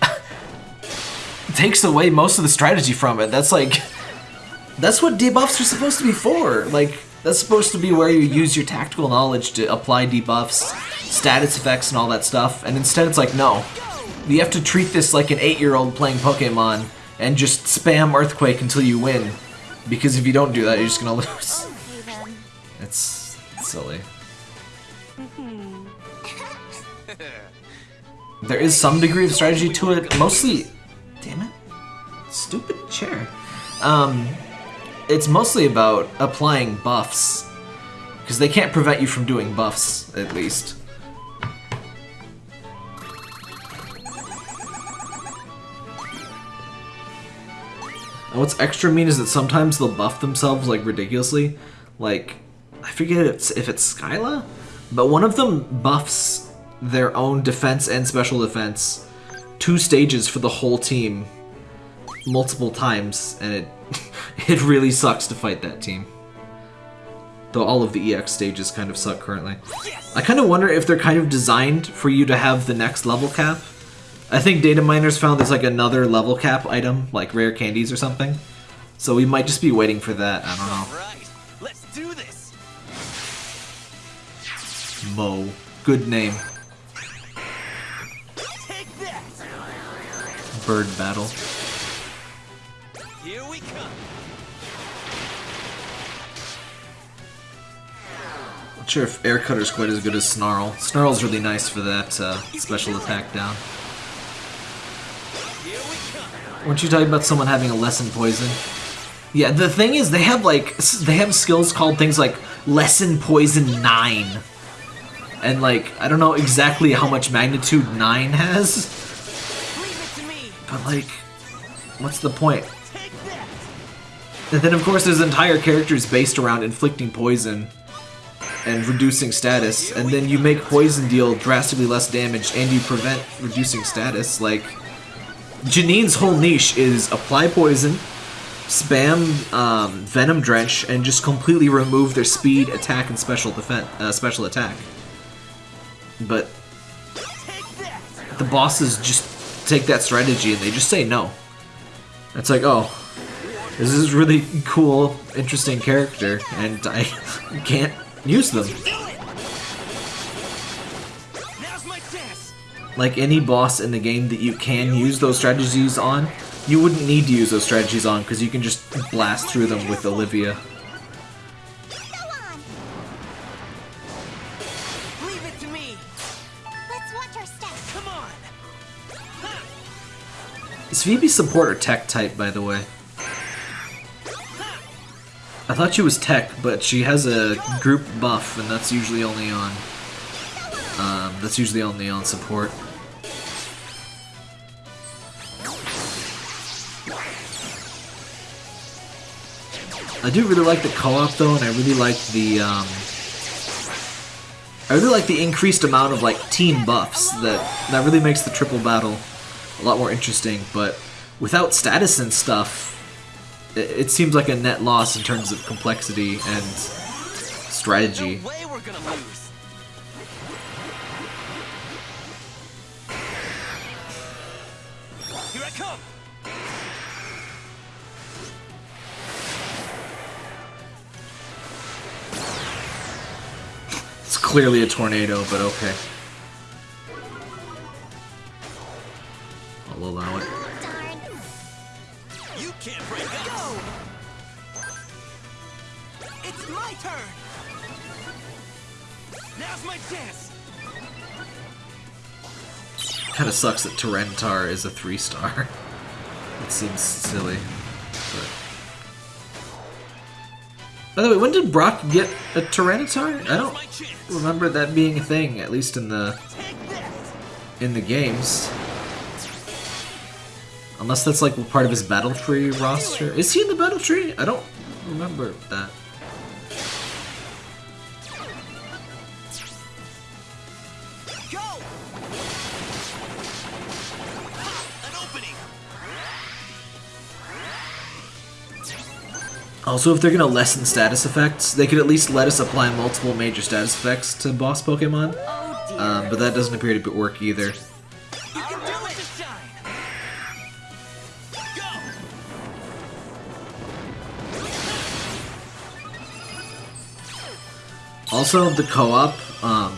Speaker 1: (laughs) takes away most of the strategy from it. That's like... (laughs) That's what debuffs are supposed to be for. Like, that's supposed to be where you use your tactical knowledge to apply debuffs, status effects, and all that stuff. And instead, it's like, no. You have to treat this like an eight-year-old playing Pokemon and just spam Earthquake until you win. Because if you don't do that, you're just gonna (laughs) lose. It's silly. There is some degree of strategy to it. Mostly, damn it, stupid chair. Um, it's mostly about applying buffs because they can't prevent you from doing buffs, at least. And what's extra mean is that sometimes they'll buff themselves like ridiculously. Like, I forget it's, if it's Skyla, but one of them buffs their own defense and special defense two stages for the whole team multiple times, and it (laughs) it really sucks to fight that team. Though all of the EX stages kind of suck currently. I kind of wonder if they're kind of designed for you to have the next level cap. I think data miners found there's like another level cap item, like rare candies or something. So we might just be waiting for that. I don't know.
Speaker 3: Let's do this.
Speaker 1: Mo. Good name. Bird battle. Not sure if Air Cutter's quite as good as Snarl. Snarl's really nice for that uh, special attack down. Weren't you talking about someone having a lessen poison? Yeah, the thing is, they have like they have skills called things like lessen poison nine, and like I don't know exactly how much magnitude nine has, but like, what's the point? And then of course there's entire characters based around inflicting poison and reducing status, and then you make poison deal drastically less damage and you prevent reducing status. Like Janine's whole niche is apply poison, spam um, venom drench, and just completely remove their speed, attack, and special defense, uh, special attack. But the bosses just take that strategy and they just say no. It's like, oh, this is really cool, interesting character, and I (laughs) can't use them.
Speaker 3: Do it. Now's my chance.
Speaker 1: Like any boss in the game that you can use those strategies on, you wouldn't need to use those strategies on because you can just blast through them with Olivia.
Speaker 2: Go on.
Speaker 3: Leave it to me.
Speaker 2: Let's watch our steps.
Speaker 3: Come on. Ha.
Speaker 1: Is Phoebe support or tech type, by the way? I thought she was tech, but she has a group buff, and that's usually only on. Um, that's usually only on support. I do really like the co-op though, and I really like the um, I really like the increased amount of like team buffs that that really makes the triple battle a lot more interesting. But without status and stuff, it, seems like a net loss in terms of complexity and strategy.
Speaker 3: No way we're gonna lose. Here I come.
Speaker 1: clearly a tornado, but okay. I'll allow it.
Speaker 3: Turn. Now's my chance.
Speaker 1: Kind of sucks that Tyranitar is a three star. (laughs) it seems silly. But... By the way, when did Brock get a Tyranitar? I don't remember that being a thing, at least in the in the games. Unless that's like part of his battle tree roster. Is he in the battle tree? I don't remember that. Also, if they're gonna lessen status effects, they could at least let us apply multiple major status effects to boss Pokemon. Um, but that doesn't appear to work either.
Speaker 3: You can do it. Shine. Go!
Speaker 1: Also, the co-op, um,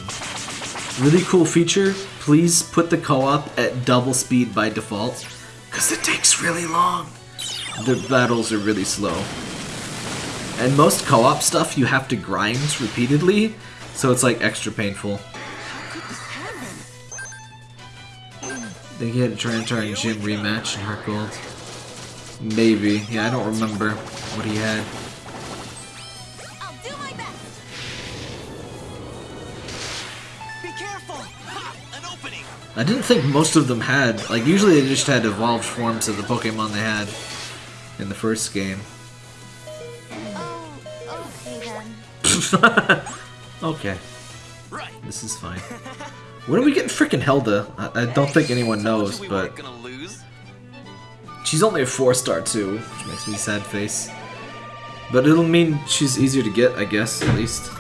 Speaker 1: really cool feature. Please put the co-op at double speed by default, because it takes really long. The battles are really slow. And most co-op stuff you have to grind repeatedly, so it's like extra painful. They get Tyranitar and gym rematch in Heart Gold. Maybe. Yeah, I don't remember what he had.
Speaker 2: I'll do my best.
Speaker 3: Be careful. Ha! An opening.
Speaker 1: I didn't think most of them had. Like, usually they just had evolved forms of the Pokemon they had in the first game. (laughs)
Speaker 2: okay
Speaker 3: Right.
Speaker 1: this is fine. When are we getting freaking Hilda? I, I don't think anyone knows, but she's only a 4 star too, which makes me sad face. But it'll mean she's easier to get, I guess, at least.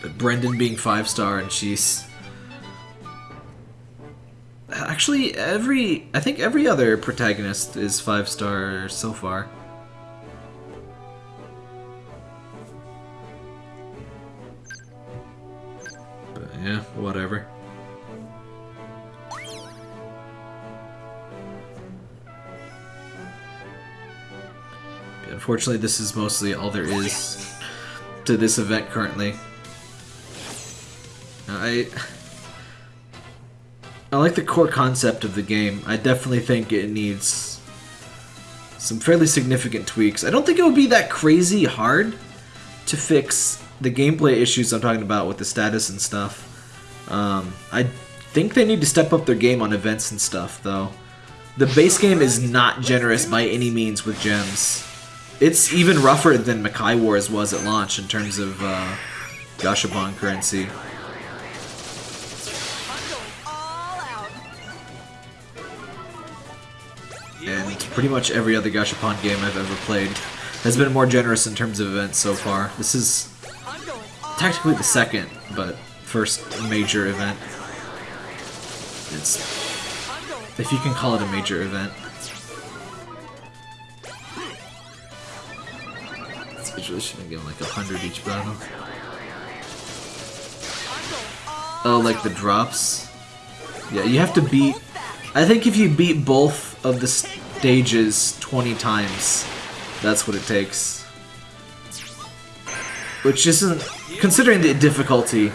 Speaker 1: But Brendan being 5 star and she's Actually, every I think every other protagonist is five star so far. Yeah, whatever. Unfortunately, this is mostly all there is to this event currently. I I like the core concept of the game. I definitely think it needs some fairly significant tweaks. I don't think it would be that crazy hard to fix the gameplay issues I'm talking about with the status and stuff. Um, I think they need to step up their game on events and stuff, though. The base game is not generous by any means with gems. It's even rougher than Makai Wars was at launch in terms of uh, Gashapon currency. And pretty much every other Gashapon game I've ever played has been more generous in terms of events so far. This is technically the second, but first major event. It's if you can call it a major event. It's should have given like a hundred each battle. Oh, like the drops. Yeah, you have to beat. I think if you beat both of the stages 20 times, that's what it takes. Which isn't, considering the difficulty,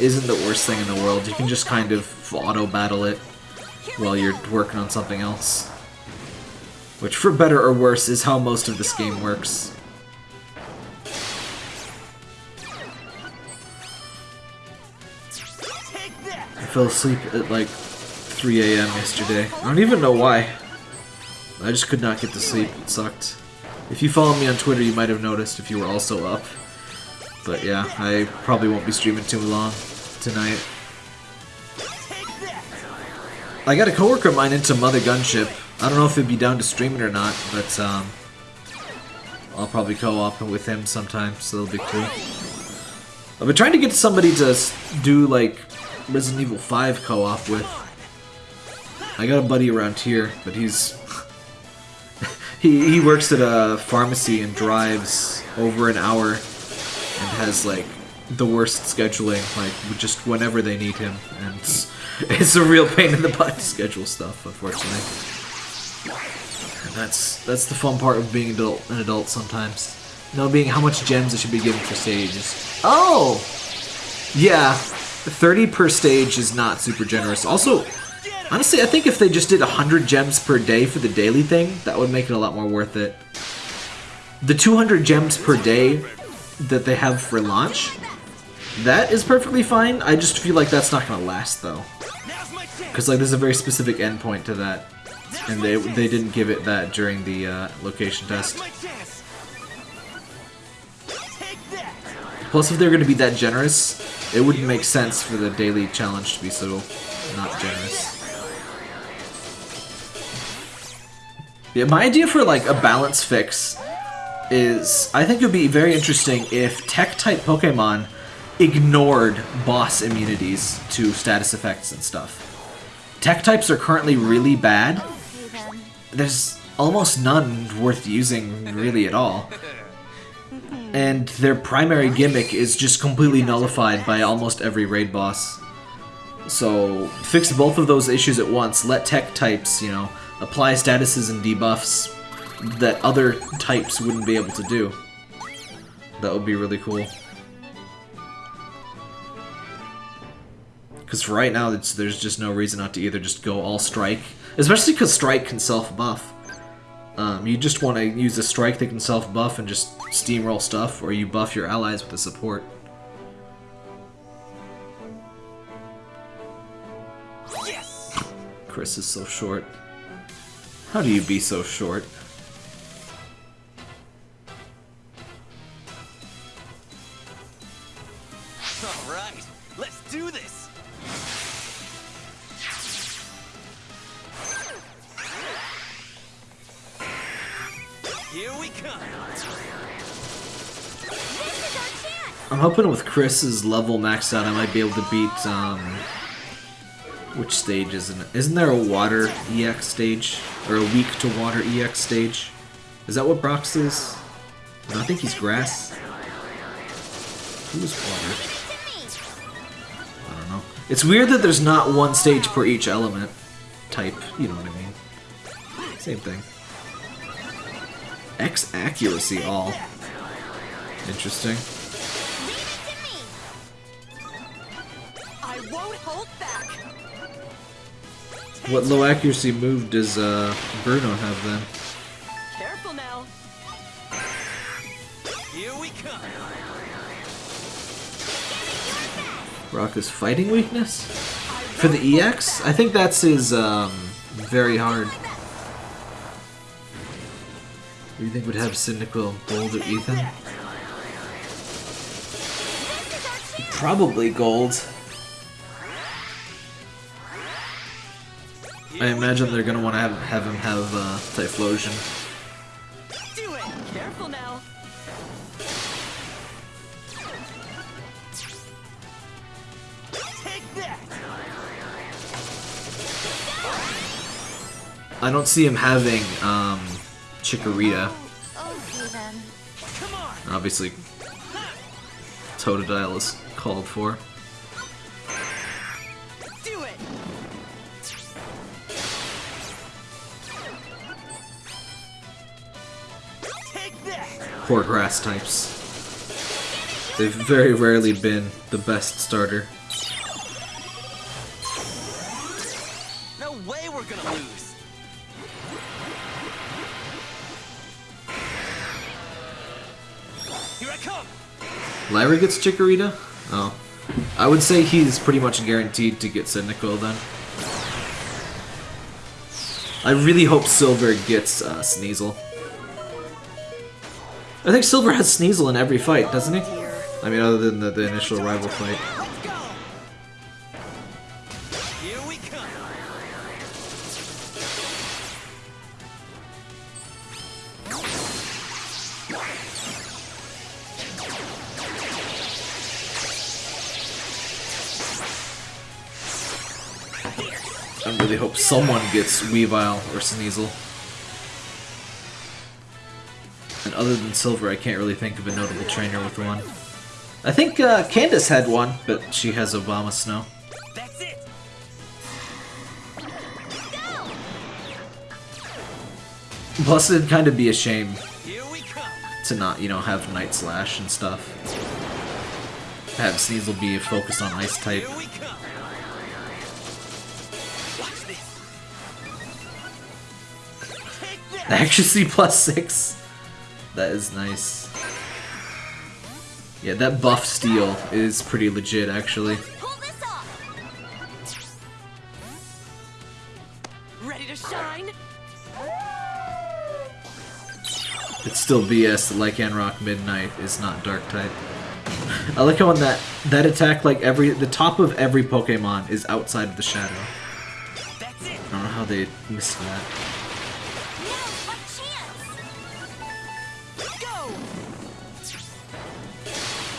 Speaker 1: isn't the worst thing in the world. You can just kind of auto battle it while you're working on something else. Which, for better or worse, is how most of this game works. I fell asleep at like 3 a.m. yesterday. I don't even know why. I just could not get to sleep. It sucked. If you follow me on Twitter, you might have noticed if you were also up. But yeah, I probably won't be streaming too long tonight. I got a coworker of mine into Mother Gunship. I don't know if he'd be down to stream it or not, but um, I'll probably co-op with him sometime, so that'll be cool. I've been trying to get somebody to do like Resident Evil 5 co-op with. I got a buddy around here, but he's (laughs) he he works at a pharmacy and drives over an hour and has like the worst scheduling, like just whenever they need him, and (laughs) it's, a real pain in the butt to schedule stuff, unfortunately. And that's that's the fun part of being adult an adult sometimes. No being how much gems it should be given for stages. Oh! Yeah, 30 per stage is not super generous. Also, honestly, I think if they just did 100 gems per day for the daily thing, that would make it a lot more worth it. The 200 gems per day that they have for launch, that is perfectly fine. I just feel like that's not going to last, though. Because like there's a very specific endpoint to that, and they they didn't give it that during the uh, location test. Plus, if they're going to be that generous, it wouldn't make sense for the daily challenge to be so not generous. Yeah, my idea for like a balance fix is I think it would be very interesting if tech-type Pokemon ignored boss immunities to status effects and stuff. Tech types are currently really bad. There's almost none worth using really at all. And their primary gimmick is just completely nullified by almost every raid boss. So fix both of those issues at once. Let tech types, you know, apply statuses and debuffs that other types wouldn't be able to do. That would be really cool. Because for right now, it's, there's just no reason not to either just go all strike. Especially because strike can self-buff. Um, you just want to use a strike that can self-buff and just steamroll stuff, or you buff your allies with a support.
Speaker 3: Yes!
Speaker 1: Chris is so short. How do you be so short? I'm hoping with Chris's level maxed out, I might be able to beat, um... Which stage isn't it? Isn't there a water EX stage? Or a weak to water EX stage? Is that what Brock's is? I think he's grass. Who's water? I don't know. It's weird that there's not one stage per each element type. You know what I mean. Same thing. X accuracy all. Interesting. What low accuracy move does uh, Bruno have then?
Speaker 3: Careful now. Here we come.
Speaker 1: Rock is fighting weakness? For the EX? I think that's his um, very hard. What do you think would have Cyndaquil, Gold, or Ethan?
Speaker 2: This is our chance!
Speaker 1: Probably Gold. I imagine they're gonna want to have, have him have uh, Typhlosion.
Speaker 3: Do it. Careful now. Take that.
Speaker 1: I don't see him having um, Chikorita.
Speaker 2: Okay then.
Speaker 3: Come on.
Speaker 1: Obviously, Totodile is called for. Poor grass types. They've very rarely been the best starter.
Speaker 3: No way we're gonna lose. Here I come.
Speaker 1: Lyra gets Chikorita? Oh. I would say he's pretty much guaranteed to get Cyndaquil then. I really hope Silver gets uh, Sneasel. I think Silver has Sneasel in every fight, doesn't he? I mean, other than the, the initial rival fight.
Speaker 3: Let's go. Here we come.
Speaker 1: I really hope someone gets Weavile or Sneasel. Other than Silver, I can't really think of a notable trainer with one. I think uh, Candice had one, but she has Abomasnow.
Speaker 3: That's it.
Speaker 1: Plus, it'd kind of be a shame
Speaker 3: Here we come.
Speaker 1: to not, you know, have Night Slash and stuff. Have Sneasel be focused on Ice type.
Speaker 3: Here we come. Watch this. Take that. (laughs)
Speaker 1: Accuracy plus six. That is nice. Yeah, that buff steel is pretty legit, actually.
Speaker 2: Pull this off.
Speaker 3: Ready to shine?
Speaker 1: It's still BS that Lycanroc Midnight is not Dark type. (laughs) I like how on that that attack, like every the top of every Pokemon is outside of the shadow. I don't know how they missed that.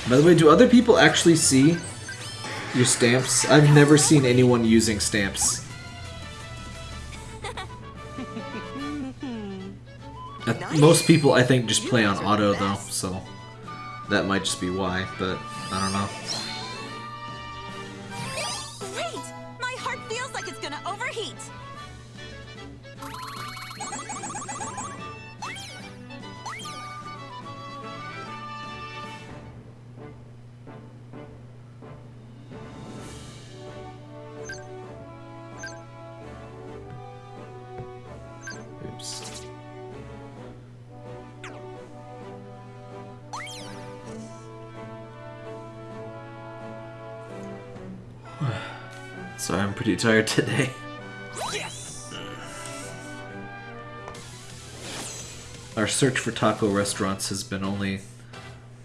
Speaker 1: By the way, do other people actually see your stamps? I've never seen anyone using stamps. (laughs) Uh, Most people, I think, just play on auto though, so that might just be why. But I don't know. Tired today.
Speaker 3: Yes.
Speaker 1: Our search for taco restaurants has been only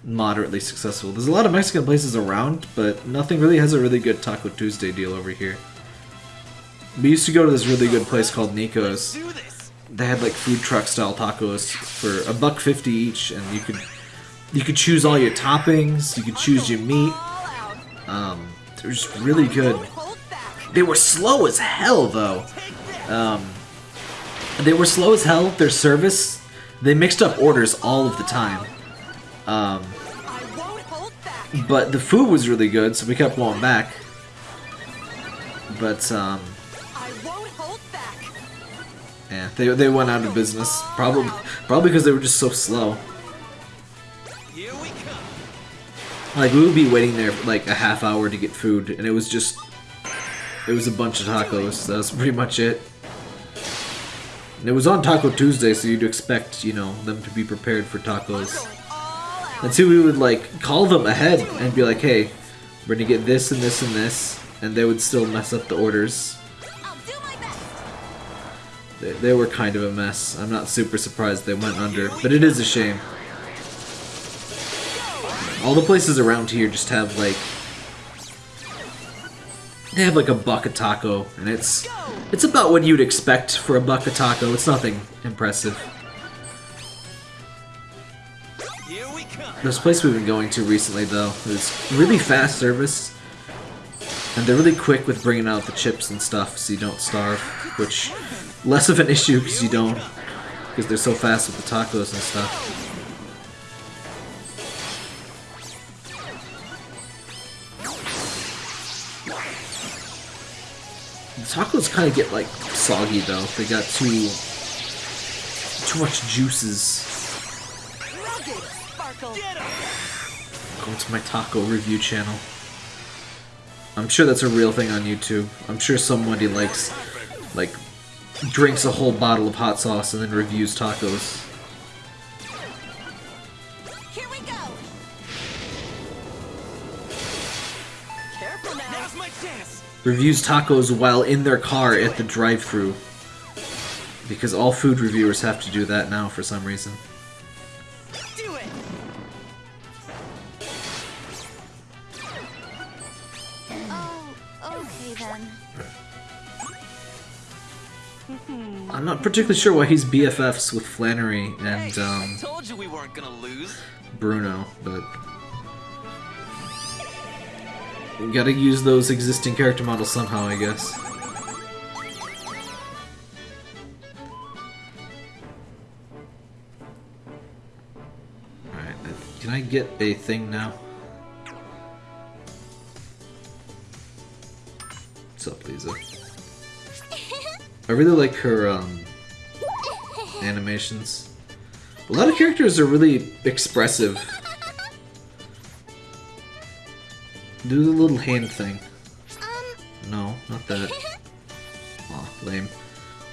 Speaker 1: moderately successful. There's a lot of Mexican places around, but nothing really has a really good Taco Tuesday deal over here. We used to go to this really good place called Nico's. They had like food truck style tacos for a buck fifty each, and you could you could choose all your toppings. You could choose your meat. Um, they were just really good. They were slow as hell though. Um, they were slow as hell. Their service, they mixed up orders all of the time. Um,
Speaker 2: I won't hold back.
Speaker 1: but the food was really good, so we kept going back. But um,
Speaker 2: I won't hold back.
Speaker 1: yeah, they they went out of business. Probably probably because they were just so slow.
Speaker 3: Here we come.
Speaker 1: Like we would be waiting there for like a half hour to get food, and it was just it was a bunch of tacos. That was pretty much it. And it was on Taco Tuesday, so you'd expect you know them to be prepared for tacos. And so we would like call them ahead and be like, "Hey, we're gonna get this and this and this," and they would still mess up the orders. They, they were kind of a mess. I'm not super surprised they went under, but it is a shame. All the places around here just have like they have like a buck a taco, and it's it's about what you'd expect for a buck a taco. It's nothing impressive.
Speaker 3: Here we come.
Speaker 1: This place we've been going to recently, though, is really fast service, and they're really quick with bringing out the chips and stuff, so you don't starve. Which less of an issue because you don't, because they're so fast with the tacos and stuff. Tacos kind of get like soggy though. They got too too much juices. Go to my taco review channel. I'm sure that's a real thing on YouTube. I'm sure somebody likes, like, drinks a whole bottle of hot sauce and then reviews tacos. Reviews tacos while in their car at the drive-thru. Because all food reviewers have to do that now for some reason.
Speaker 3: Do it.
Speaker 2: Oh, okay then.
Speaker 1: I'm not particularly sure why he's BFFs with Flannery and um,
Speaker 3: told you we weren't gonna lose.
Speaker 1: Bruno, but you gotta use those existing character models somehow, I guess. Alright, uh, can I get a thing now? What's up, Liza? I really like her um, (laughs) animations. A lot of characters are really expressive. Do the little hand thing.
Speaker 2: Um,
Speaker 1: No, not that. (laughs) Aw, lame.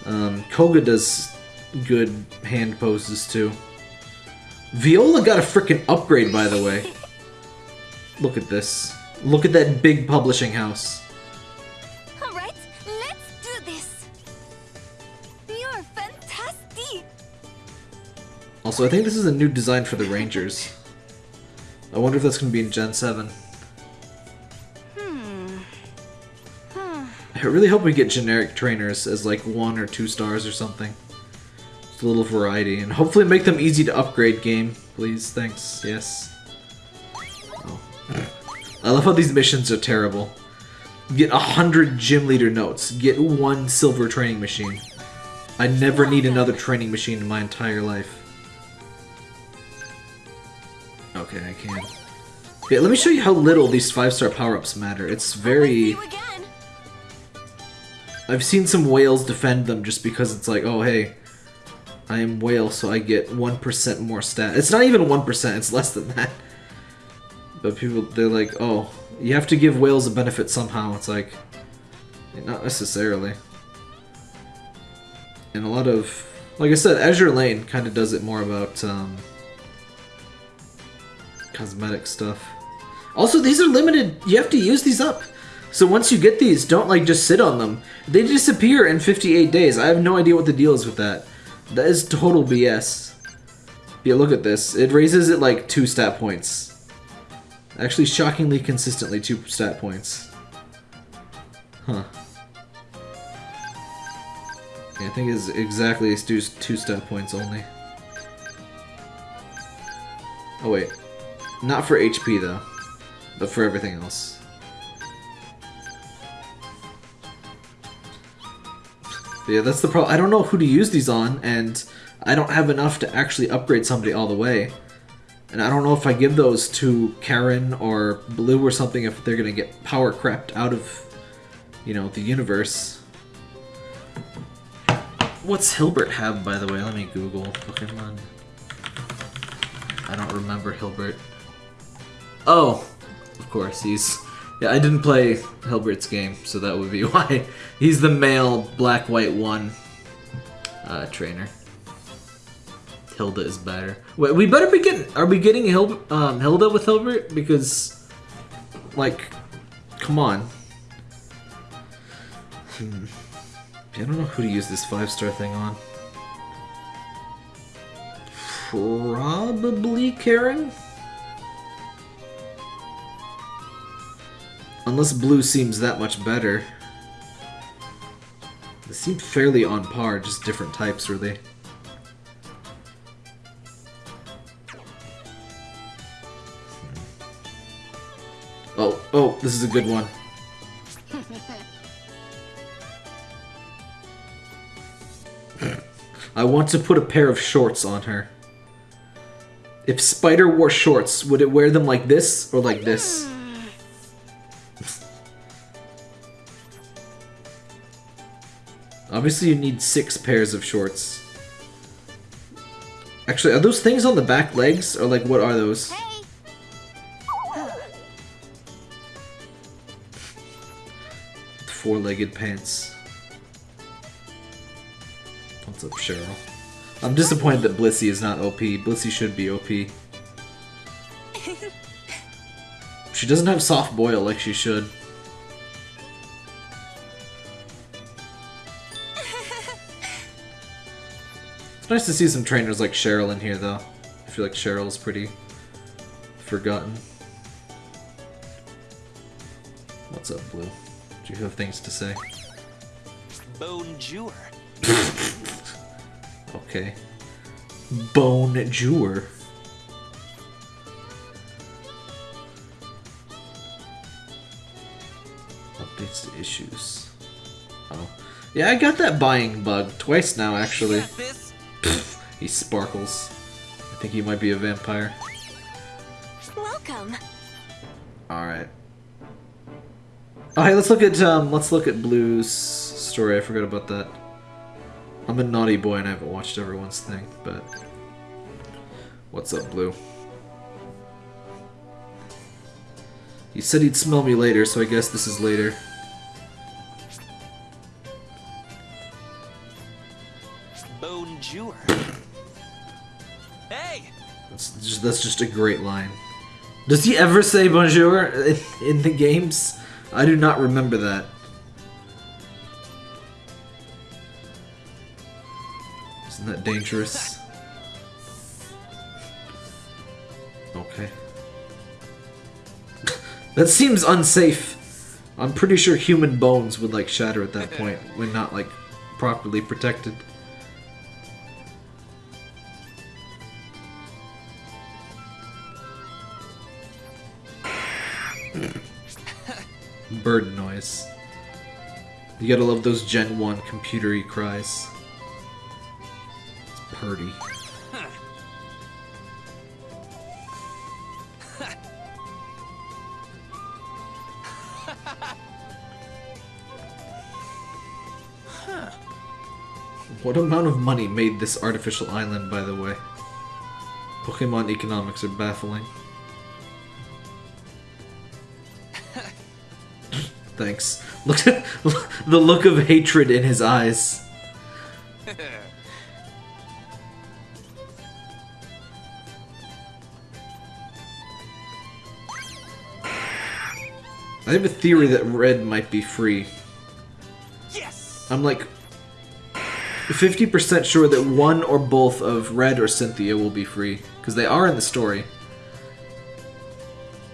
Speaker 1: Um, Koga does good hand poses too. Viola got a freaking upgrade, by the way. (laughs) Look at this. Look at that big publishing house.
Speaker 2: alright, let's do this. You're fantastic.
Speaker 1: Also, I think this is a new design for the Rangers. I wonder if that's going to be in Gen 7. I really hope we get generic trainers as like one or two stars or something. Just a little variety, and hopefully make them easy to upgrade game. Please, thanks, yes. Oh. I love how these missions are terrible. Get a hundred gym leader notes. Get one silver training machine. I never need another training machine in my entire life. Okay, I can. Yeah, let me show you how little these five-star power-ups matter. It's very... I've seen some whales defend them just because it's like, oh hey, I am whale, so I get 1% more stat. It's not even 1%, it's less than that. But people, they're like, oh, you have to give whales a benefit somehow. It's like, not necessarily. And a lot of, like I said, Azur Lane kind of does it more about um, cosmetic stuff. Also, these are limited. You have to use these up. So once you get these, don't like just sit on them. They disappear in 58 days. I have no idea what the deal is with that. That is total BS. Yeah, look at this. It raises it like two stat points. Actually, shockingly consistently two stat points. Huh. Yeah, I think it's exactly two, two stat points only. Oh wait. Not for HP though. But for everything else. Yeah, that's the problem. I don't know who to use these on, and I don't have enough to actually upgrade somebody all the way. And I don't know if I give those to Karen or Blue or something if they're gonna get power crept out of, you know, the universe. What's Hilbert have, by the way? Let me Google Pokemon. I don't remember Hilbert. Oh, of course, he's... Yeah, I didn't play Hilbert's game, so that would be (laughs) why. He's the male black white one uh, trainer. Hilda is better. Wait, we better be getting. Are we getting Hil um, Hilda with Hilbert? Because, like, come on. Hmm. I don't know who to use this five star thing on. Probably Karen. Unless blue seems that much better. They seem fairly on par, just different types, really. Oh, oh, this is a good one. I want to put a pair of shorts on her. If Spider wore shorts, would it wear them like this or like this? Obviously you need six pairs of shorts. Actually, are those things on the back legs? Or like, what are those?
Speaker 2: Hey.
Speaker 1: Four-legged pants. What's up, Cheryl? I'm disappointed that Blissey is not OP. Blissey should be OP. (laughs) She doesn't have soft boil like she should. It's nice to see some trainers like Cheryl in here, though. I feel like Cheryl's pretty forgotten. What's up, Blue? Do you have things to say?
Speaker 3: Bonjour. (laughs)
Speaker 1: Okay. Bone Jewer. Updates to issues. Oh. Yeah, I got that buying bug twice now, actually. (clears throat) He sparkles. I think he might be a vampire.
Speaker 2: Welcome.
Speaker 1: Alright. Oh, hey, let's look at, um, let's look at Blue's story. I forgot about that. I'm a naughty boy and I haven't watched everyone's thing, but... What's up, Blue? He said he'd smell me later, so I guess this is later. That's just, a great line. Does he ever say bonjour in, in the games? I do not remember that. Isn't that dangerous? (laughs) Okay. (laughs) that seems unsafe. I'm pretty sure human bones would like shatter at that (laughs) point when not like properly protected. Bird noise. You gotta love those Gen 1 computery cries. It's purdy. (laughs) What amount of money made this artificial island, by the way? Pokemon economics are baffling. Thanks. Look at (laughs) the look of hatred in his eyes. I have a theory that red might be free.
Speaker 3: Yes!
Speaker 1: I'm like 50% sure that one or both of Red or Cynthia will be free. Because they are in the story.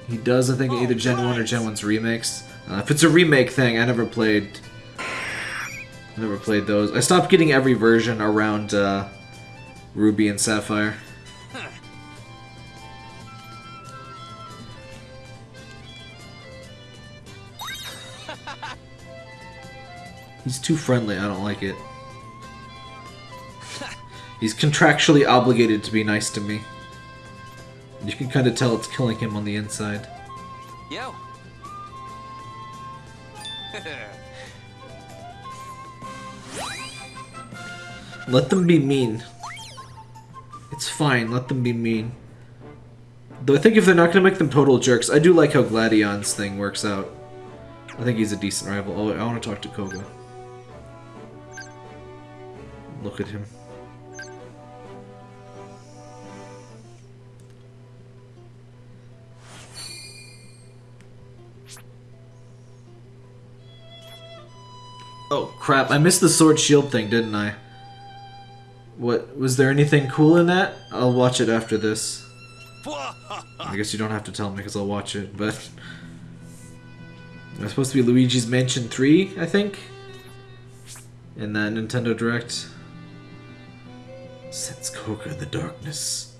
Speaker 1: He does, I think, oh, either Gen 1 or Gen 1's remakes. Uh, if it's a remake thing, I never played... I never played those. I stopped getting every version around uh, Ruby and Sapphire. (laughs) He's too friendly, I don't like it. He's contractually obligated to be nice to me. You can kind of tell it's killing him on the inside.
Speaker 3: Yo! (laughs)
Speaker 1: Let them be mean. It's fine, let them be mean. Though I think if they're not going to make them total jerks, I do like how Gladion's thing works out. I think he's a decent rival. Oh, I want to talk to Koga. Look at him. Oh crap, I missed the sword shield thing, didn't I? What, was there anything cool in that? I'll watch it after this. I guess you don't have to tell me because I'll watch it, but... It's supposed to be Luigi's Mansion 3, I think? In that Nintendo Direct. Sense Koga in the darkness.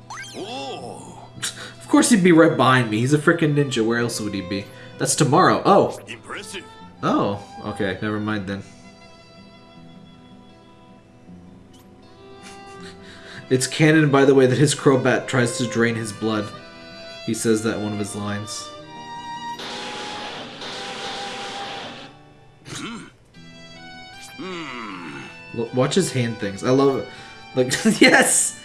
Speaker 1: (laughs) of course he'd be right behind me. He's a freaking ninja. Where else would he be? That's tomorrow. Oh.
Speaker 4: Impressive.
Speaker 1: Oh. Okay, never mind then. (laughs) It's canon, by the way, that his Crobat tries to drain his blood. He says that one of his lines. Watch his hand things. I love it. Like, (laughs) yes!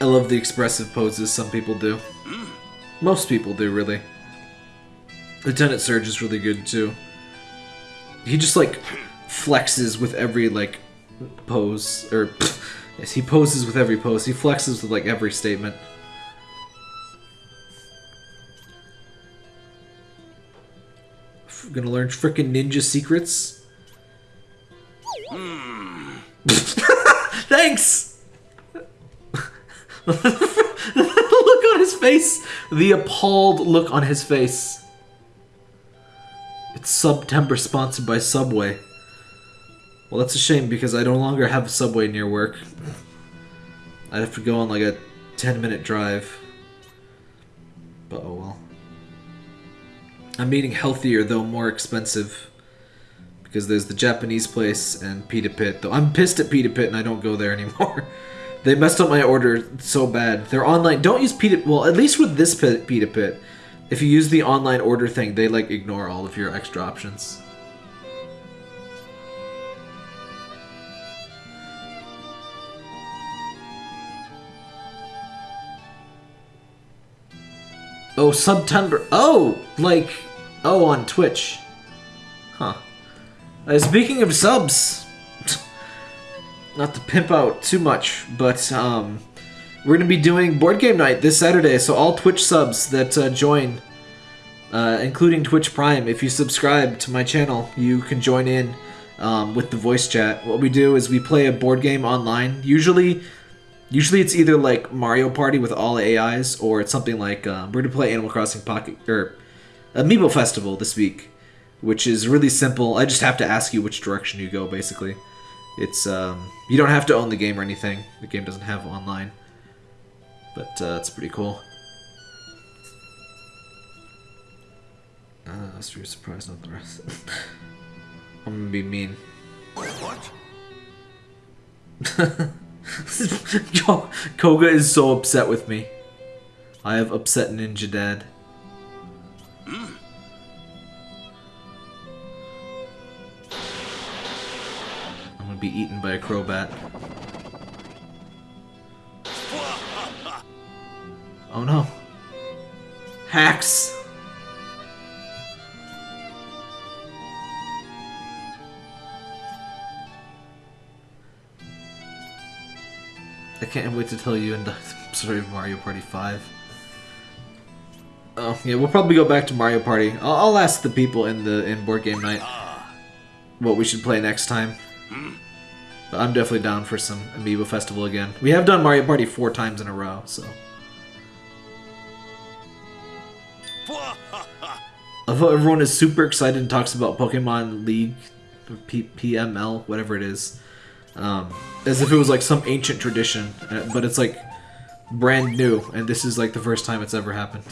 Speaker 1: I love the expressive poses some people do. Most people do, really. Lieutenant Surge is really good, too. He just, like, flexes with every, like, pose. Or, (laughs) yes, he poses with every pose. He flexes with, like, every statement. F- Gonna learn frickin' ninja secrets? Hmm. (laughs) Thanks! the (laughs) look on his face! The appalled look on his face. September sponsored by Subway. Well, that's a shame because I no longer have a Subway near work. I'd have to go on like a 10 minute drive. But oh well. I'm eating healthier though more expensive. Because there's the Japanese place and Pita Pit. Though I'm pissed at Pita Pit and I don't go there anymore. (laughs) they messed up my order so bad. They're online. Don't use Pita. Well, at least with this pit, Pita Pit, if you use the online order thing, they like ignore all of your extra options. Oh, September. Oh, like, oh, on Twitch. Huh. Uh, speaking of subs, (laughs) not to pimp out too much, but um, we're gonna be doing board game night this Saturday. So all Twitch subs that uh, join, uh, including Twitch Prime, if you subscribe to my channel, you can join in um, with the voice chat. What we do is we play a board game online. Usually, usually it's either like Mario Party with all AIs, or it's something like uh, we're gonna play Animal Crossing Pocket or Amiibo Festival this week, which is really simple. I just have to ask you which direction you go, basically. It's um, you don't have to own the game or anything. The game doesn't have online, but uh, it's pretty cool. Uh, that's your surprise, not the rest. (laughs) I'm gonna be mean.
Speaker 4: What? (laughs)
Speaker 1: Ko- Koga is so upset with me. I have upset Ninja Dad. I'm gonna be eaten by a Crobat. Oh no. Hacks! I can't wait to tell you story (laughs) of Mario Party 5. Oh, yeah, we'll probably go back to Mario Party. I'll, I'll ask the people in the in board game night what we should play next time. But I'm definitely down for some Amiibo Festival again. We have done Mario Party four times in a row, so. I thought everyone is super excited and talks about Pokemon League, P- PML, whatever it is, um, as if it was like some ancient tradition, uh, but it's like brand new, and this is like the first time it's ever happened.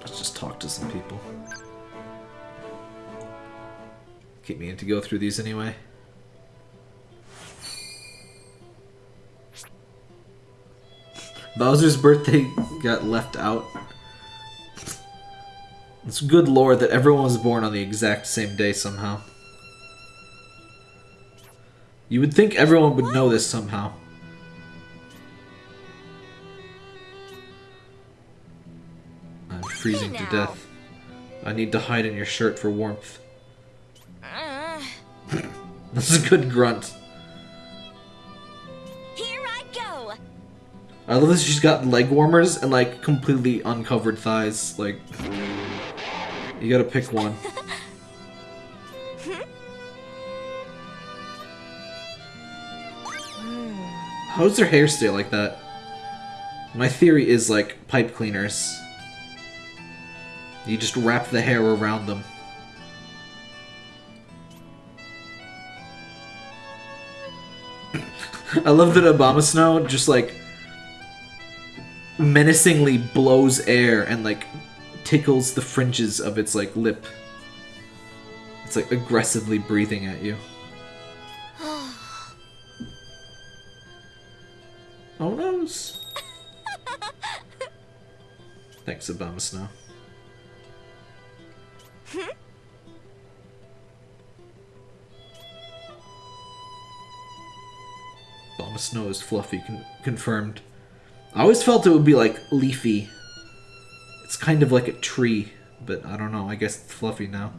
Speaker 1: Let's just talk to some people. Keep me in to go through these anyway. Bowser's birthday got left out. It's good lore that everyone was born on the exact same day somehow. You would think everyone would know this somehow. I'm freezing to death. I need to hide in your shirt for warmth. That's a good grunt.
Speaker 2: here I go.
Speaker 1: I love this. she's got leg warmers and like completely uncovered thighs. Like, you gotta pick one. (laughs) How does her hair stay like that? My theory is like pipe cleaners. You just wrap the hair around them. I love that Abomasnow just like menacingly blows air and like tickles the fringes of its like lip. It's like aggressively breathing at you. (sighs) oh noes. Thanks, Abomasnow. Snow is fluffy, con- confirmed. I always felt it would be like leafy. It's kind of like a tree, but I don't know. I guess it's fluffy now.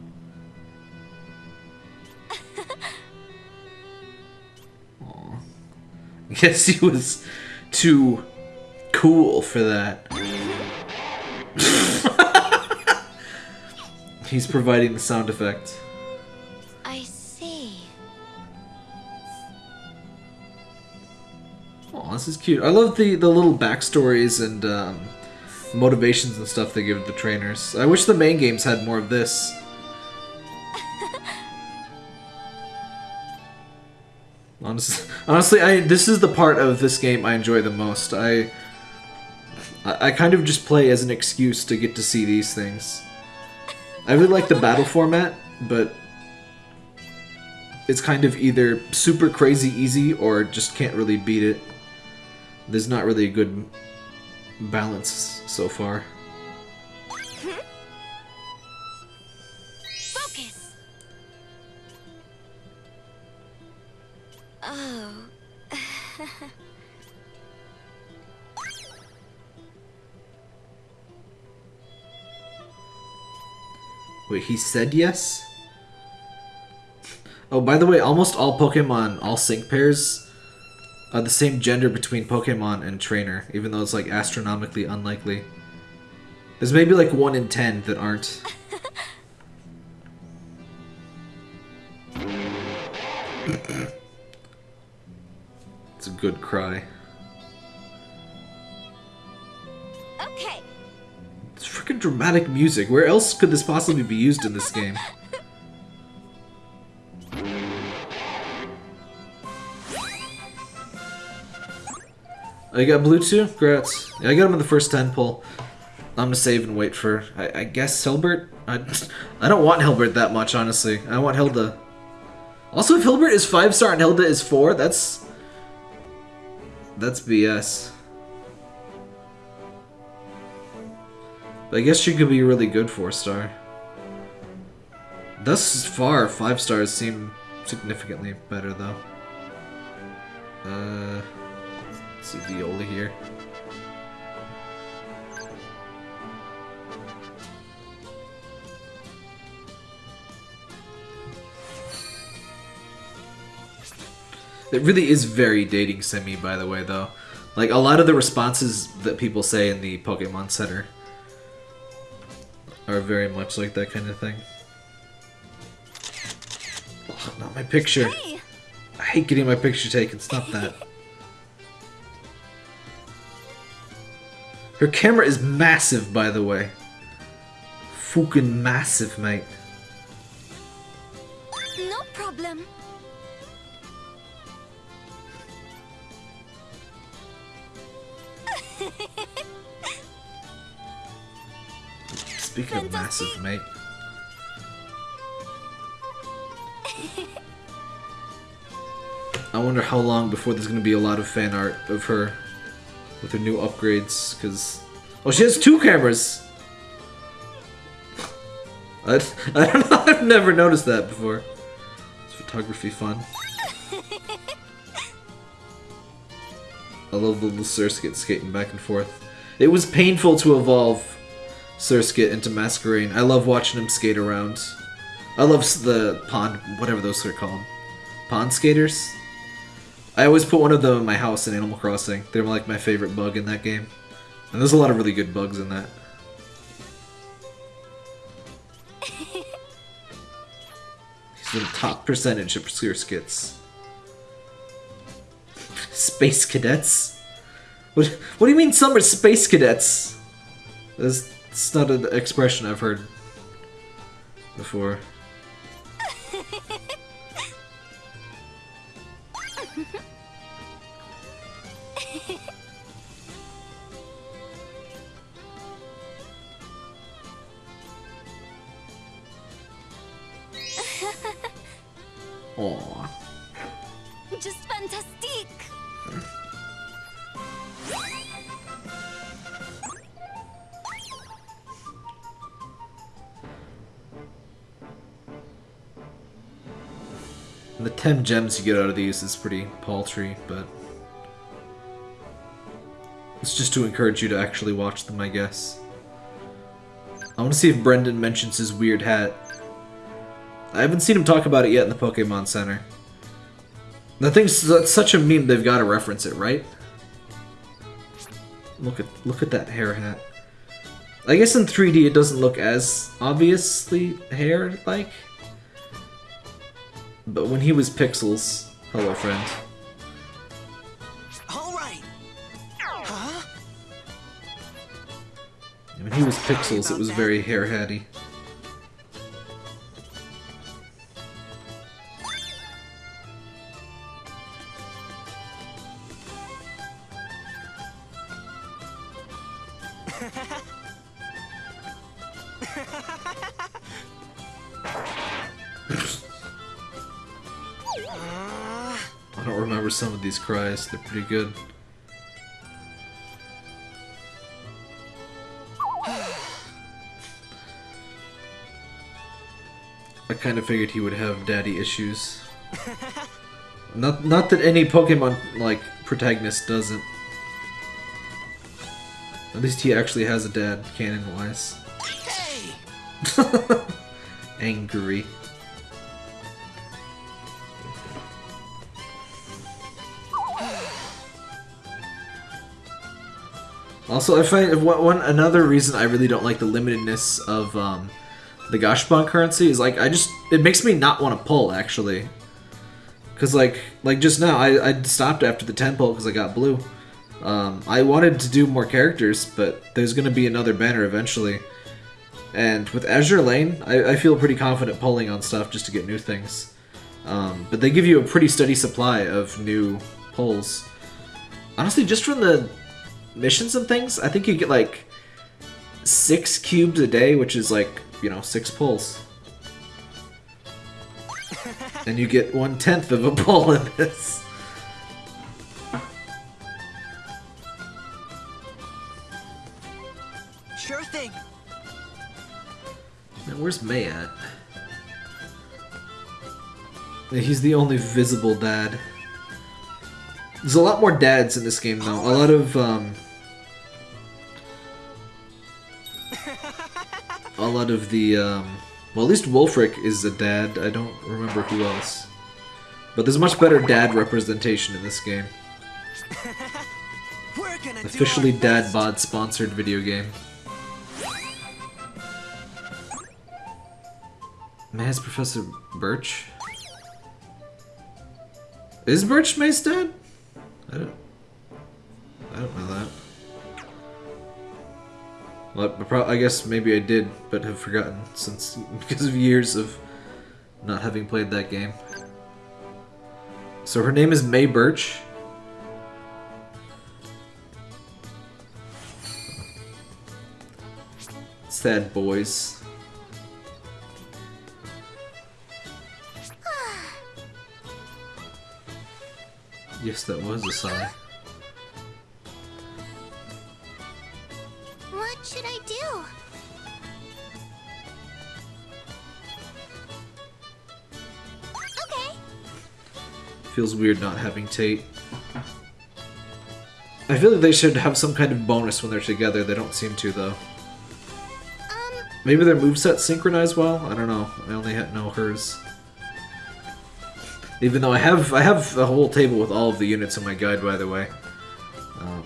Speaker 1: Aw. I (laughs) guess he was too cool for that. (laughs) He's providing the sound effect. This is cute. I love the the little backstories and um, motivations and stuff they give the trainers. I wish the main games had more of this. (laughs) Honestly, honestly, I this is the part of this game I enjoy the most. I I I kind of just play as an excuse to get to see these things. I really like the battle format, but it's kind of either super crazy easy or just can't really beat it there's not really a good balance so far. Focus.
Speaker 2: Oh. (laughs)
Speaker 1: Wait, he said yes? (laughs) Oh, by the way, almost all Pokemon, all sync pairs, are the same gender between Pokemon and trainer, even though it's like astronomically unlikely. There's maybe like 1 in 10 that aren't. (laughs) it's a good cry.
Speaker 2: Okay.
Speaker 1: It's freaking dramatic music. Where else could this possibly be used in this game? I got blue too? Grats. Yeah, I got him in the first 10 pull. I'm gonna save and wait for, I, I guess, Hilbert? I, (laughs) I don't want Hilbert that much, honestly. I want Hilda. Also, if Hilbert is 5 star and Hilda is 4, that's... That's BS. But I guess she could be really good 4 star. Thus far, 5 stars seem significantly better, though. Uh... See Viola here. It really is very dating semi, by the way, though. Like, a lot of the responses that people say in the Pokemon Center are very much like that kind of thing. Oh, not my picture. I hate getting my picture taken. Stop that. Her camera is massive, by the way. Fucking massive, mate.
Speaker 2: No problem.
Speaker 1: Speaking of massive, mate. (laughs) I wonder how long before there's gonna be a lot of fan art of her with her new upgrades, because... Oh, she has two cameras! (laughs) I, I don't know, (laughs) I've never noticed that before. It's photography fun? (laughs) I love the little Surskit skating back and forth. It was painful to evolve Surskit into Masquerain. I love watching him skate around. I love the pond, whatever those are called. Pond skaters? I always put one of them in my house in Animal Crossing. They're like my favorite bug in that game. And there's a lot of really good bugs in that. (laughs) He's the top percentage of Surskits. Space cadets? What, what do you mean some are space cadets? That's, that's not an expression I've heard before. Gems you get out of these is pretty paltry, but... It's just to encourage you to actually watch them, I guess. I want to see if Brendan mentions his weird hat. I haven't seen him talk about it yet in the Pokemon Center. The thing's that's such a meme, they've got to reference it, right? Look at look at that hair hat. I guess in 3D it doesn't look as obviously hair-like. But when he was Pixels, hello friend.
Speaker 3: All right. Huh?
Speaker 1: When he was Pixels, it was very hair hatty. (laughs) I don't remember some of these cries, they're pretty good. I kind of figured he would have daddy issues. (laughs) Not not that any Pokemon like protagonist doesn't. At least he actually has a dad, canon wise.
Speaker 3: Hey! (laughs)
Speaker 1: Angry. Also, I find one, one another reason I really don't like the limitedness of um, the Gashpon currency is like I just it makes me not want to pull actually, because like like just now I, I stopped after the ten pull because I got blue. Um, I wanted to do more characters, but there's gonna be another banner eventually. And with Azur Lane, I, I feel pretty confident pulling on stuff just to get new things. Um, but they give you a pretty steady supply of new pulls. Honestly, just from the missions and things, I think you get like six cubes a day, which is like, you know, six pulls. and you get one tenth of a (laughs) pull in this.
Speaker 3: Sure thing.
Speaker 1: Man, where's May at? He's the only visible dad. There's a lot more dads in this game, though. A lot of, um... A lot of the, um... Well, at least Wulfric is a dad. I don't remember who else. But there's much better dad representation in this game. (laughs) Officially dad bod sponsored video game. May's Professor Birch? Is Birch May's dad? I don't. I don't know that. I guess maybe I did, but have forgotten since (laughs) because of years of not having played that game. So her name is May Birch. Sad boys. (sighs) Yes, that was a sigh. Feels weird not having Tate. I feel like they should have some kind of bonus when they're together. They don't seem to, though. Maybe their moveset synchronize well? I don't know. I only know hers. Even though I have I have a whole table with all of the units in my guide, by the way. Um,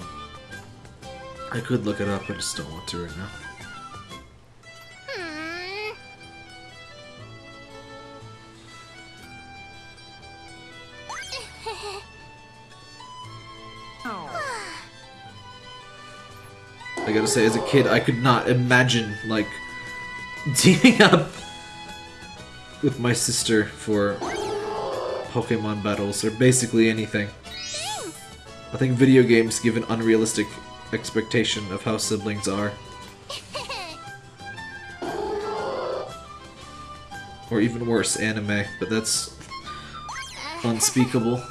Speaker 1: I could look it up, I just don't want to right now. I gotta say, as a kid, I could not imagine, like, (laughs) teaming up with my sister for Pokemon battles, or basically anything. I think video games give an unrealistic expectation of how siblings are. Or even worse, anime, but that's unspeakable.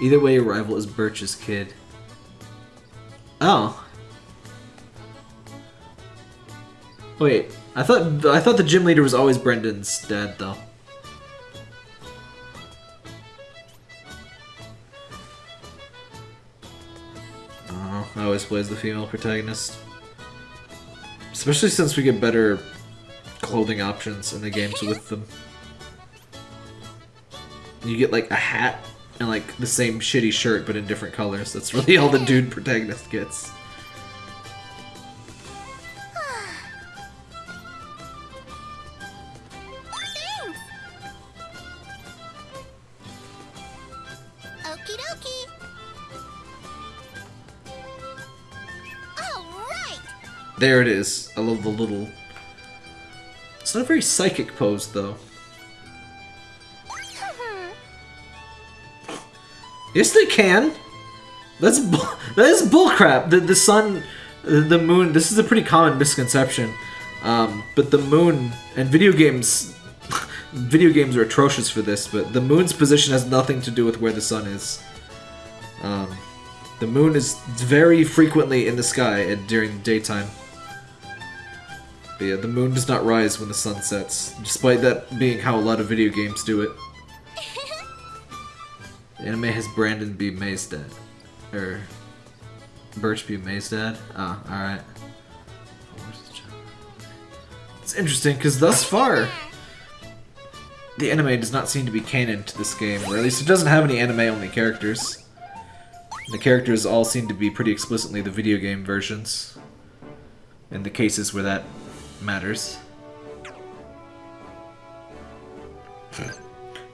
Speaker 1: Either way, your rival is Birch's kid. Oh. Wait, I thought I thought the gym leader was always Brendan's dad, though. I. I always plays the female protagonist, especially since we get better clothing options in the games with them. You get like a hat and like the same shitty shirt but in different colors. That's really all the dude protagonist gets. There it is. I love the little. It's not a very psychic pose though. Yes, they can. That's (laughs) that is bullcrap. The the sun, the moon. This is a pretty common misconception. Um, but the moon and video games, (laughs) video games are atrocious for this. But the moon's position has nothing to do with where the sun is. Um, the moon is very frequently in the sky during daytime. But yeah, the moon does not rise when the sun sets, despite that being how a lot of video games do it. The (laughs) anime has Brandon be May's dad. Or Birch be May's dad? Ah, alright. It's interesting because thus far, the anime does not seem to be canon to this game, or at least it doesn't have any anime-only characters. The characters all seem to be pretty explicitly the video game versions, in the cases where that matters.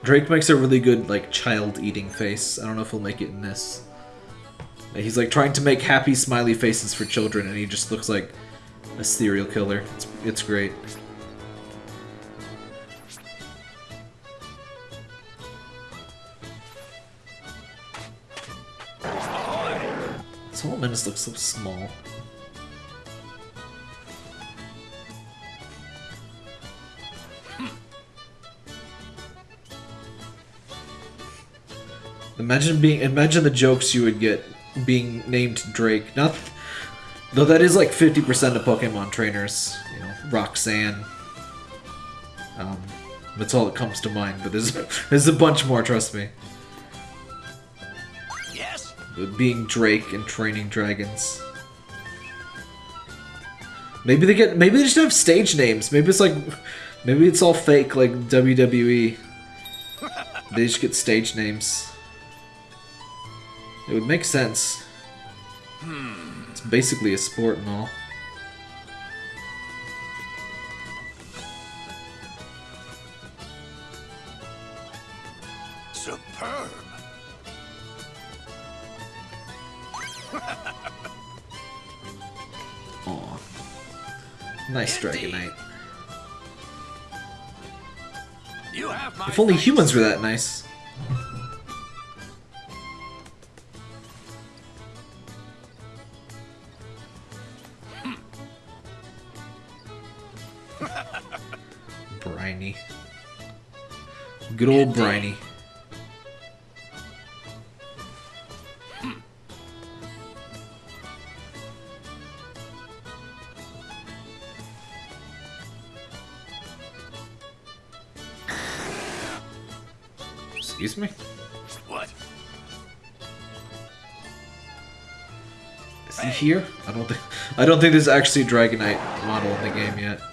Speaker 1: Drake makes a really good, like, child-eating face. I don't know if he'll make it in this. He's, like, trying to make happy, smiley faces for children, and he just looks like a serial killer. It's, it's great. This whole menace looks so small. Imagine being imagine the jokes you would get being named Drake. Not though that is like 50% of Pokemon trainers, you know, Roxanne. Um, that's all that comes to mind, but there's (laughs) there's a bunch more, trust me.
Speaker 3: Yes?
Speaker 1: Being Drake and training dragons. Maybe they get maybe they just have stage names. Maybe it's like maybe it's all fake like WWE. (laughs) They just get stage names. It would make sense. Hmm. It's basically a sport and all.
Speaker 3: Superb. (laughs)
Speaker 1: Aw. Nice Dragonite.
Speaker 3: You have my
Speaker 1: If only humans were that nice. Briny. Good old Briny. Excuse me?
Speaker 3: What?
Speaker 1: Is he here? I don't think I don't think there's actually a Dragonite model in the game yet.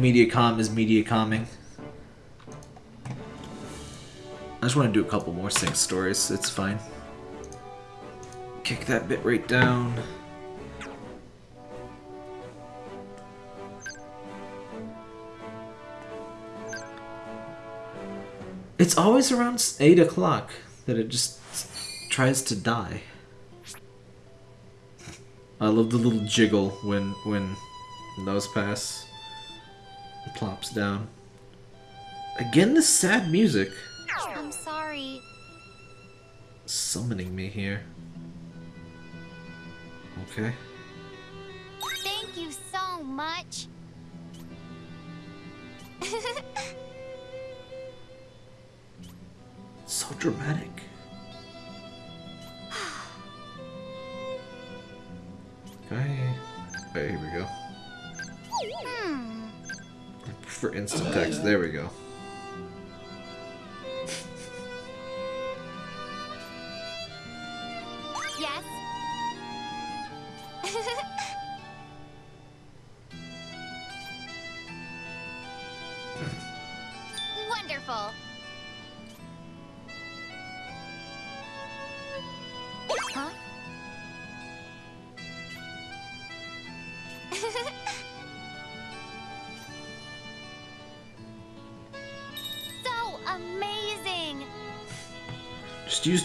Speaker 1: Mediacom is Mediacoming. I just want to do a couple more sync stories. It's fine. Kick that bit right down. It's always around 8 o'clock that it just tries to die. I love the little jiggle when when those pass. Plops down. Again, this sad music
Speaker 2: I'm sorry.
Speaker 1: summoning me here. Okay.
Speaker 2: Thank you so much. (laughs)
Speaker 1: So dramatic. (sighs) Okay. Okay, here we go. For instant text, there we go.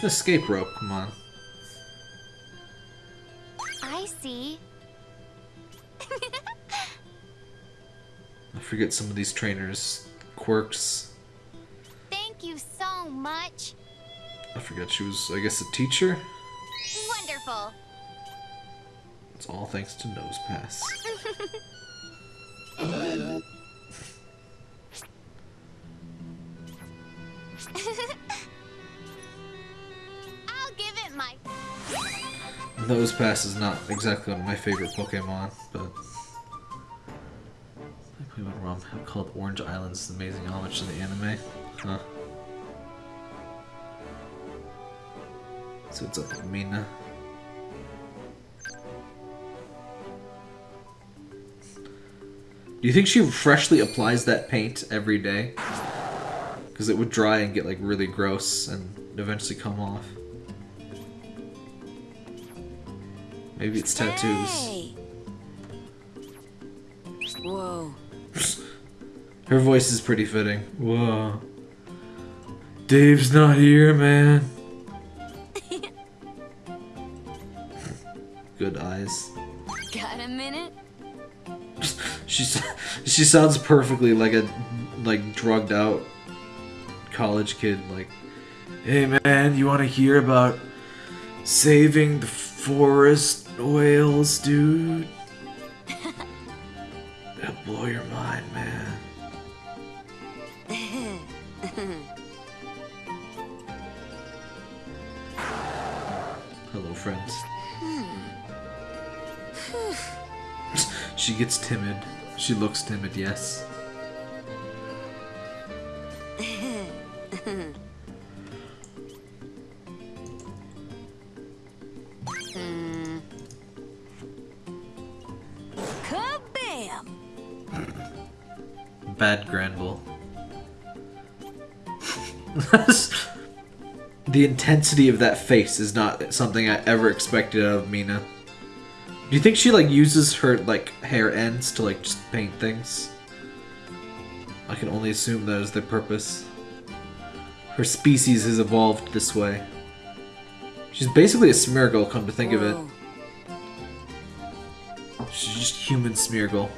Speaker 1: An escape rope, come on.
Speaker 2: I see.
Speaker 1: I forget some of these trainers' quirks.
Speaker 2: Thank you so much.
Speaker 1: I forgot she was, I guess, a teacher?
Speaker 2: Wonderful.
Speaker 1: It's all thanks to Nose Pass. (laughs) Nose Pass is not exactly one of my favorite Pokemon, but... I Pokemon ROM called Orange Islands is amazing homage to the anime. Huh. So what's up Mina? Do you think she freshly applies that paint every day? Because it would dry and get like really gross and eventually come off. Maybe it's tattoos.
Speaker 2: Whoa.
Speaker 1: Her voice is pretty fitting. Whoa. Dave's not here, man. (laughs) Good eyes.
Speaker 2: Got a minute?
Speaker 1: She's she sounds perfectly like a like drugged out college kid. Like, hey man, you want to hear about saving the forest whales, dude? It'll blow your mind, man. Hello, friends. Hmm. (laughs) she gets timid. She looks timid, yes. The intensity of that face is not something I ever expected out of Mina. Do you think she like uses her like hair ends to like just paint things? I can only assume that is their purpose. Her species has evolved this way. She's basically a Smeargle, come to think of it. She's just human Smeargle.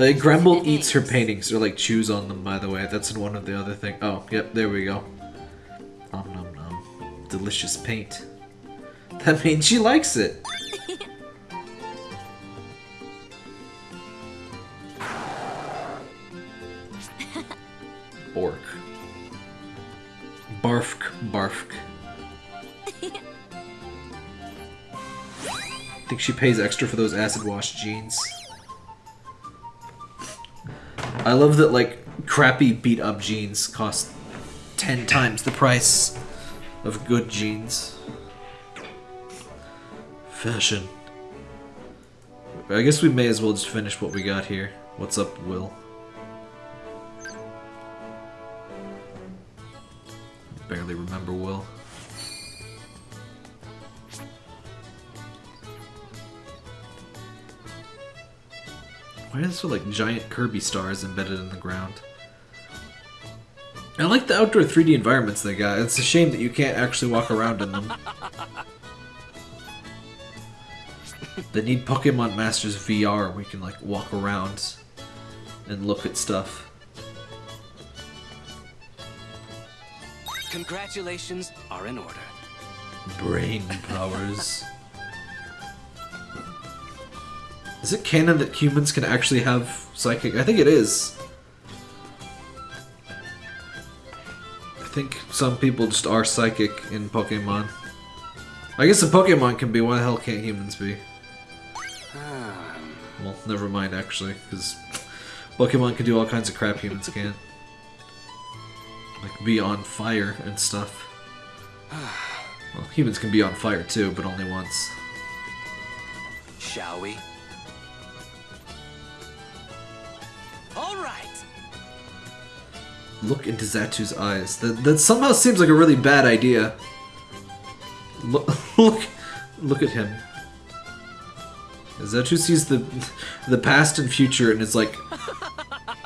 Speaker 1: Like Granbull eats her paintings or like chews on them. By the way, that's in one of the other thing. Oh, yep, there we go. Om nom nom, delicious paint. (laughs) That means she likes it. Bork. Barfk, barfk. (laughs) Think she pays extra for those acid wash jeans. I love that like crappy beat up jeans cost ten times the price of good jeans. Fashion. I guess we may as well just finish what we got here. What's up, Will? Barely remember Will. Why is there like giant Kirby stars embedded in the ground? I like the outdoor 3D environments they got. It's a shame that you can't actually walk around in them. they need Pokemon Masters VR where we can like walk around and look at stuff.
Speaker 3: Congratulations are in order.
Speaker 1: Brain powers. Is it canon that humans can actually have psychic? I think it is. I think some people just are psychic in Pokemon. I guess a Pokemon can be, why the hell can't humans be? Ah. Well, never mind actually, because Pokemon can do all kinds of crap humans (laughs) can't. Like be on fire and stuff. Ah. Well, humans can be on fire too, but only once.
Speaker 3: Shall we?
Speaker 1: Look into Xatu's eyes. That, that somehow seems like a really bad idea. Look, (laughs) look, look at him. Xatu sees the the past and future and is like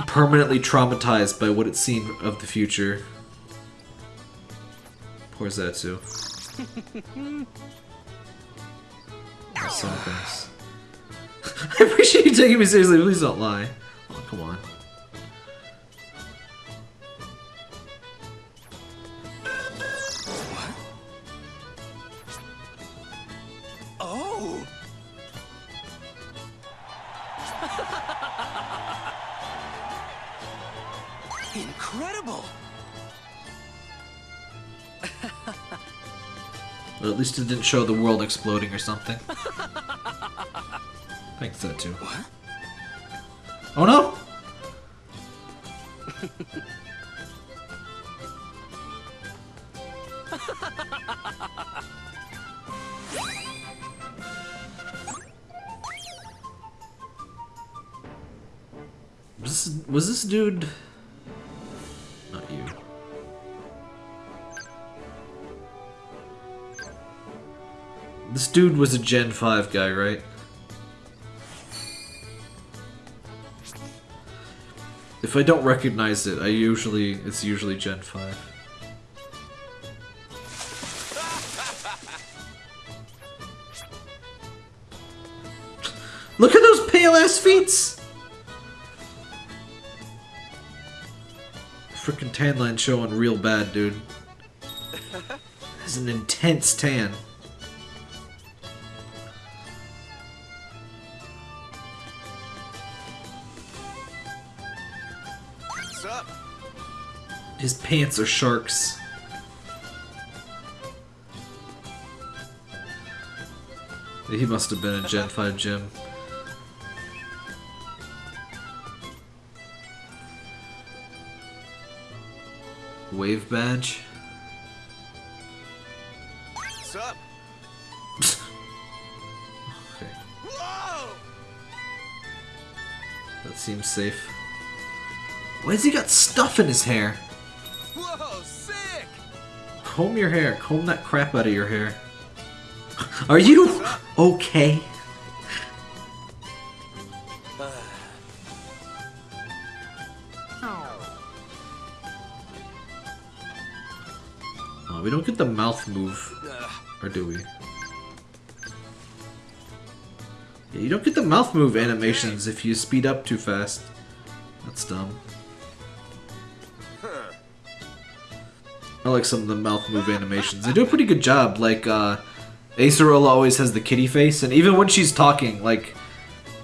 Speaker 1: permanently traumatized by what it's seen of the future. Poor Xatu. I saw things. I appreciate you taking me seriously. Please don't lie. Oh, come on. At least it didn't show the world exploding or something. (laughs) Thanks that too.
Speaker 3: what?
Speaker 1: Oh no! (laughs) was this, was this dude... dude was a Gen 5 guy, right? If I don't recognize it, I usually it's usually Gen 5. Look at those pale ass feet! Freaking tan line showing real bad, dude. (laughs) Has an intense tan. His pants are sharks. He must have been a Gen 5 gym. Wave badge?
Speaker 4: What's up?
Speaker 1: Okay,
Speaker 4: Whoa!
Speaker 1: that seems safe. Why has he got stuff in his hair? Comb your hair. Comb that crap out of your hair. Are you okay? Oh, (sighs) we don't get the mouth move, or do we? Yeah, you don't get the mouth move animations if you speed up too fast. That's dumb. I like some of the mouth move animations. They do a pretty good job. Like, uh, Acerola always has the kitty face, and even when she's talking, like,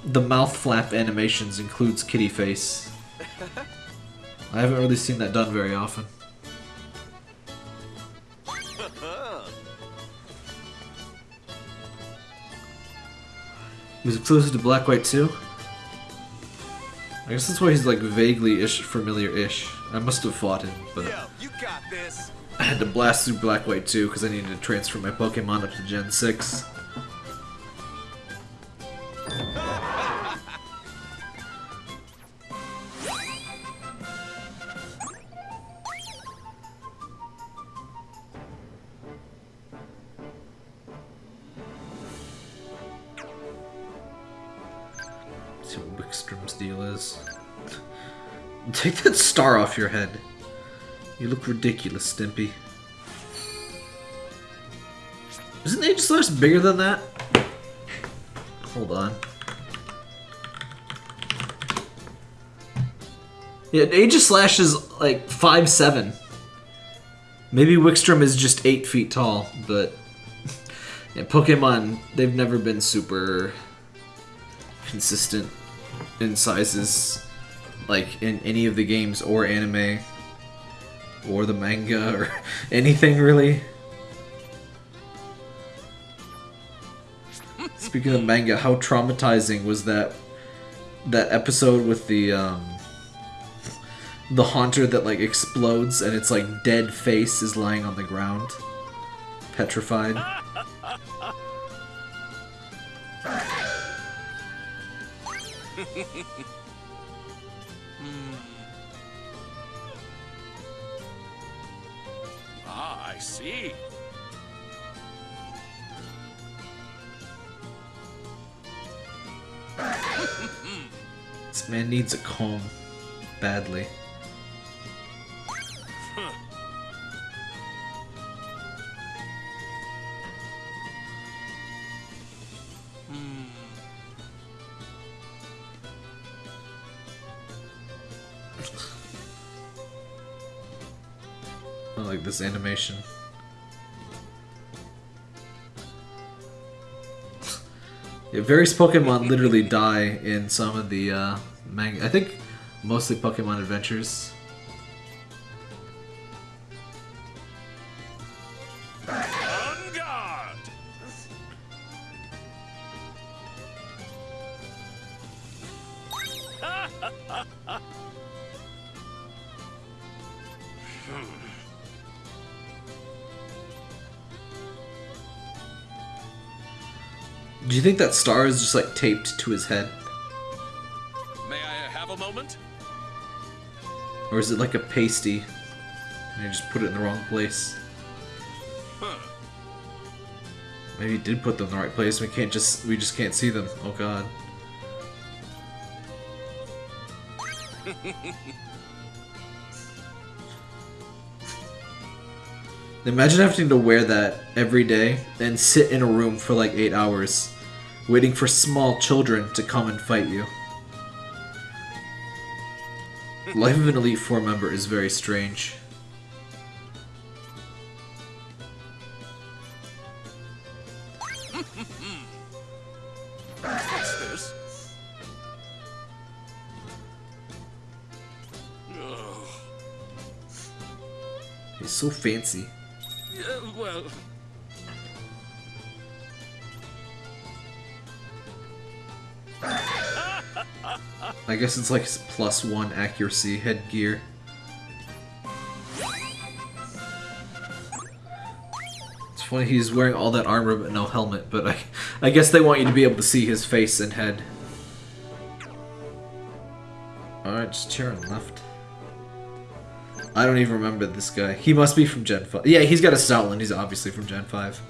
Speaker 1: the mouth flap animations includes kitty face. (laughs) I haven't really seen that done very often. He was exclusive to Black White 2? I guess that's why he's like vaguely ish familiar-ish. I must have fought him, but I had to blast through Black White 2 because I needed to transfer my Pokemon up to Gen 6. see what deal is. (laughs) Take that star off your head. You look ridiculous, Stimpy. Isn't Aegislash bigger than that? Hold on. Yeah, Aegislash is like five seven. Maybe Wikstrom is just 8 feet tall, but... (laughs) Yeah, Pokemon, they've never been super consistent in sizes, like in any of the games or anime or the manga or (laughs) anything really. Speaking of manga, how traumatizing was that that episode with the um the haunter that like explodes and its like dead face is lying on the ground petrified. (laughs)
Speaker 3: see.
Speaker 1: This man needs a comb badly. Like this animation. Yeah, various Pokemon literally die in some of the uh, manga. I think mostly Pokemon Adventures. You think that star is just like taped to his head?
Speaker 4: May I have a moment?
Speaker 1: Or is it like a pasty? And you just put it in the wrong place?
Speaker 4: Huh.
Speaker 1: Maybe he did put them in the right place. We can't just we just can't see them. Oh god. (laughs) Imagine having to wear that every day and sit in a room for like eight hours, waiting for small children to come and fight you. Life of an Elite Four member is very strange.
Speaker 4: What's this? Ugh.
Speaker 1: He's so fancy.
Speaker 4: Yeah, well,
Speaker 1: I guess it's like plus one accuracy headgear. It's funny he's wearing all that armor but no helmet, but I, I guess they want you to be able to see his face and head. Alright, just turn left. I don't even remember this guy. He must be from Gen 5. Yeah, he's got a Stoutland. He's obviously from Gen 5.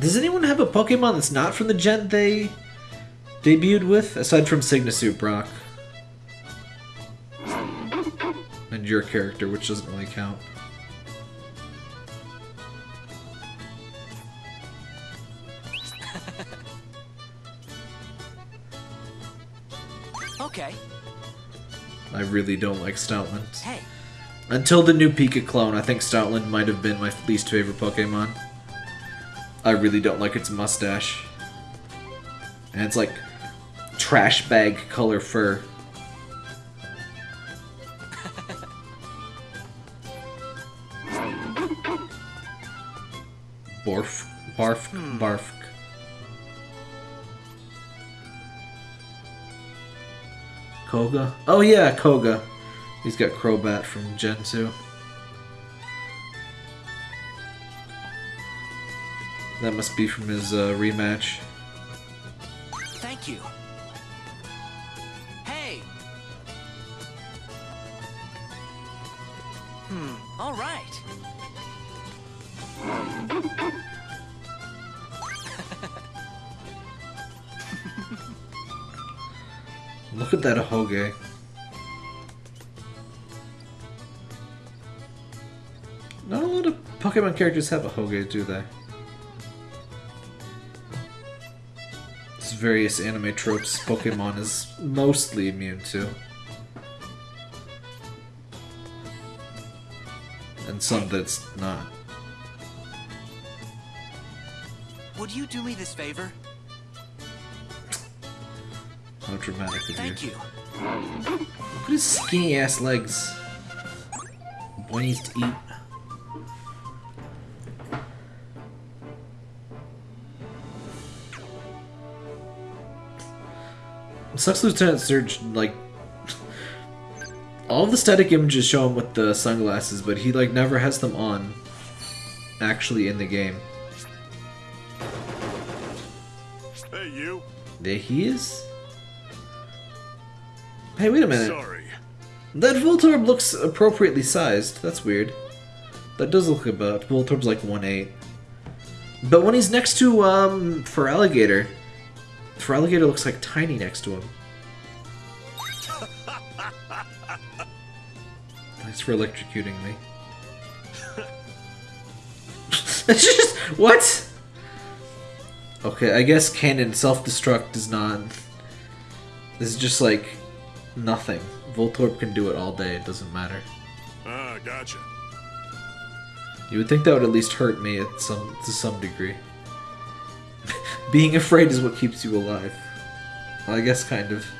Speaker 1: Does anyone have a Pokemon that's not from the gen they debuted with, aside from Sygna Suit Brock? And your character, which doesn't really count.
Speaker 3: Okay.
Speaker 1: I really don't like Stoutland.
Speaker 3: Hey,
Speaker 1: Until the new Pika clone, I think Stoutland might have been my least favorite Pokemon. I really don't like its mustache. And it's like trash bag color fur. Borf. (laughs) Barf. Hmm. Barf. Koga? Oh yeah, Koga. He's got Crobat from Gen 2. That must be from his uh, rematch.
Speaker 3: thank you. Hey. Hmm, all right.
Speaker 1: Look at that Hoge. Not a lot of Pokemon characters have a Hoge, do they? Various anime tropes Pokemon is mostly immune to. And some that's not.
Speaker 3: Would you do me this favor?
Speaker 1: How dramatic of you.
Speaker 3: Thank you.
Speaker 1: Look at his skinny ass legs. Boy needs to eat. Sucks Lieutenant Surge, like. All the static images show him with the sunglasses, but he, like, never has them on. Actually, in the game.
Speaker 4: hey, you.
Speaker 1: There he is. Hey, wait a minute.
Speaker 4: Sorry.
Speaker 1: That Voltorb looks appropriately sized. That's weird. That does look about. Voltorb's like 1'8". But when he's next to, um, Feraligatr, Feraligatr looks like tiny next to him. Thanks for electrocuting me. (laughs) It's just what? Okay, I guess canon self-destruct is not. This is just like nothing. Voltorb can do it all day. It doesn't matter.
Speaker 4: Ah, gotcha.
Speaker 1: You would think that would at least hurt me at some to some degree. Being afraid is what keeps you alive. Well, I guess kind of. (laughs)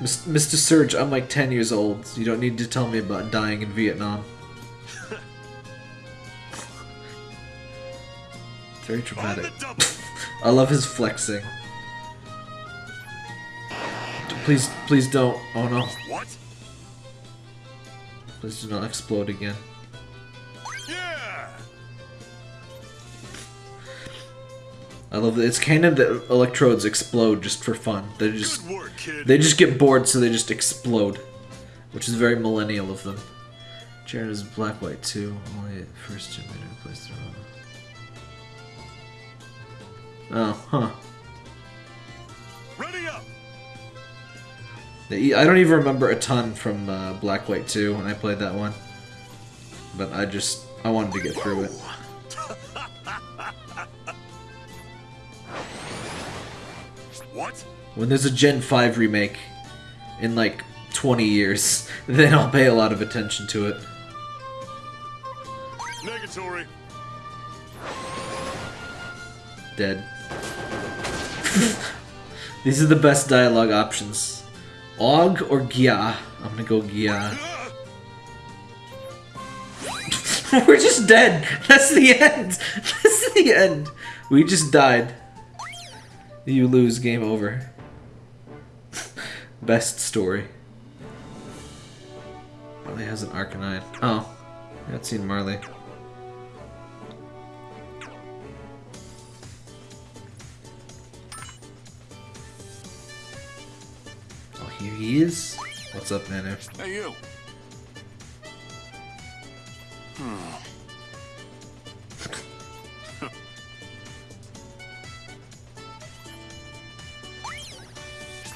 Speaker 1: Mr. Surge, I'm like 10 years old. You don't need to tell me about dying in Vietnam. (laughs) Very dramatic. (laughs) I love his flexing. Please, please don't. Oh no.
Speaker 4: What?
Speaker 1: Please do not explode again.
Speaker 4: Yeah!
Speaker 1: I love that it's canon that electrodes explode just for fun. They just
Speaker 4: work,
Speaker 1: they just get bored, so they just explode, which is very millennial of them. Jared is black white too. Only at first generator replaced their own. Oh, huh. I don't even remember a ton from uh, Black White 2 when I played that one. But I just, I wanted to get through it.
Speaker 4: What?
Speaker 1: When there's a Gen 5 remake in like 20 years, (laughs) then I'll pay a lot of attention to it.
Speaker 4: Negatory.
Speaker 1: Dead. (laughs) These are the best dialogue options. Og or Gia? I'm gonna go Gia. (laughs) We're just dead. That's the end. (laughs) That's the end. We just died. You lose. Game over. (laughs) Best story. Marley has an Arcanine. Oh. I haven't seen Marley. Here he is. What's up, Nanu?
Speaker 4: Hey, you. Hmm.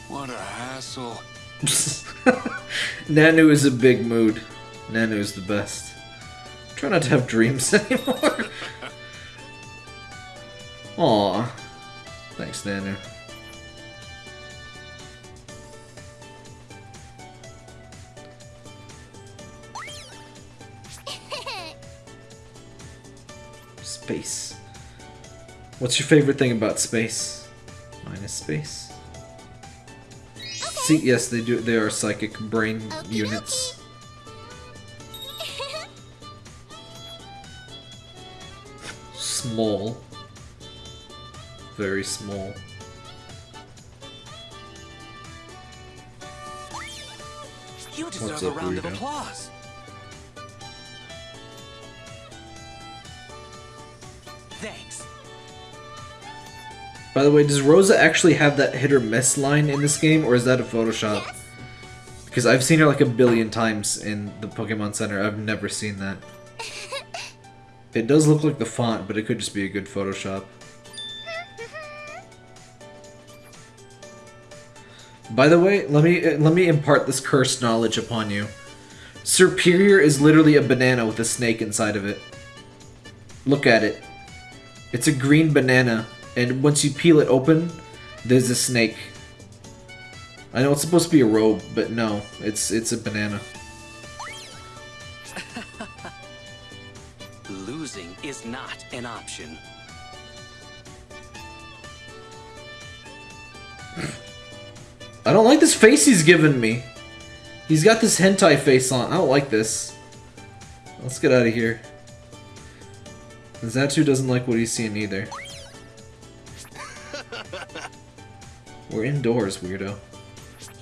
Speaker 4: (laughs) what a hassle. (laughs)
Speaker 1: Nanu is a big mood. Nanu is the best. Try not to have dreams (laughs) anymore. Aw. Thanks, Nanu. Space. What's your favorite thing about space? Mine is space. See, yes, they do. They are psychic brain
Speaker 2: Okie
Speaker 1: units. Small. Very small.
Speaker 3: You deserve
Speaker 1: What's
Speaker 3: a
Speaker 1: up,
Speaker 3: round of applause.
Speaker 1: By the way, does Rosa actually have that hit or miss line in this game, or is that a Photoshop? Because I've seen her like a billion times in the Pokemon Center. I've never seen that. (laughs) It does look like the font, but it could just be a good Photoshop. By the way, let me uh, let me impart this cursed knowledge upon you. Serperior is literally a banana with a snake inside of it. Look at it. It's a green banana, and once you peel it open, there's a snake. I know it's supposed to be a robe, but no, it's it's a banana. (laughs)
Speaker 3: Losing is not an option.
Speaker 1: I don't like this face he's given me. He's got this hentai face on. I don't like this. Let's get out of here. Xatu doesn't like what he's seeing either. We're indoors, weirdo.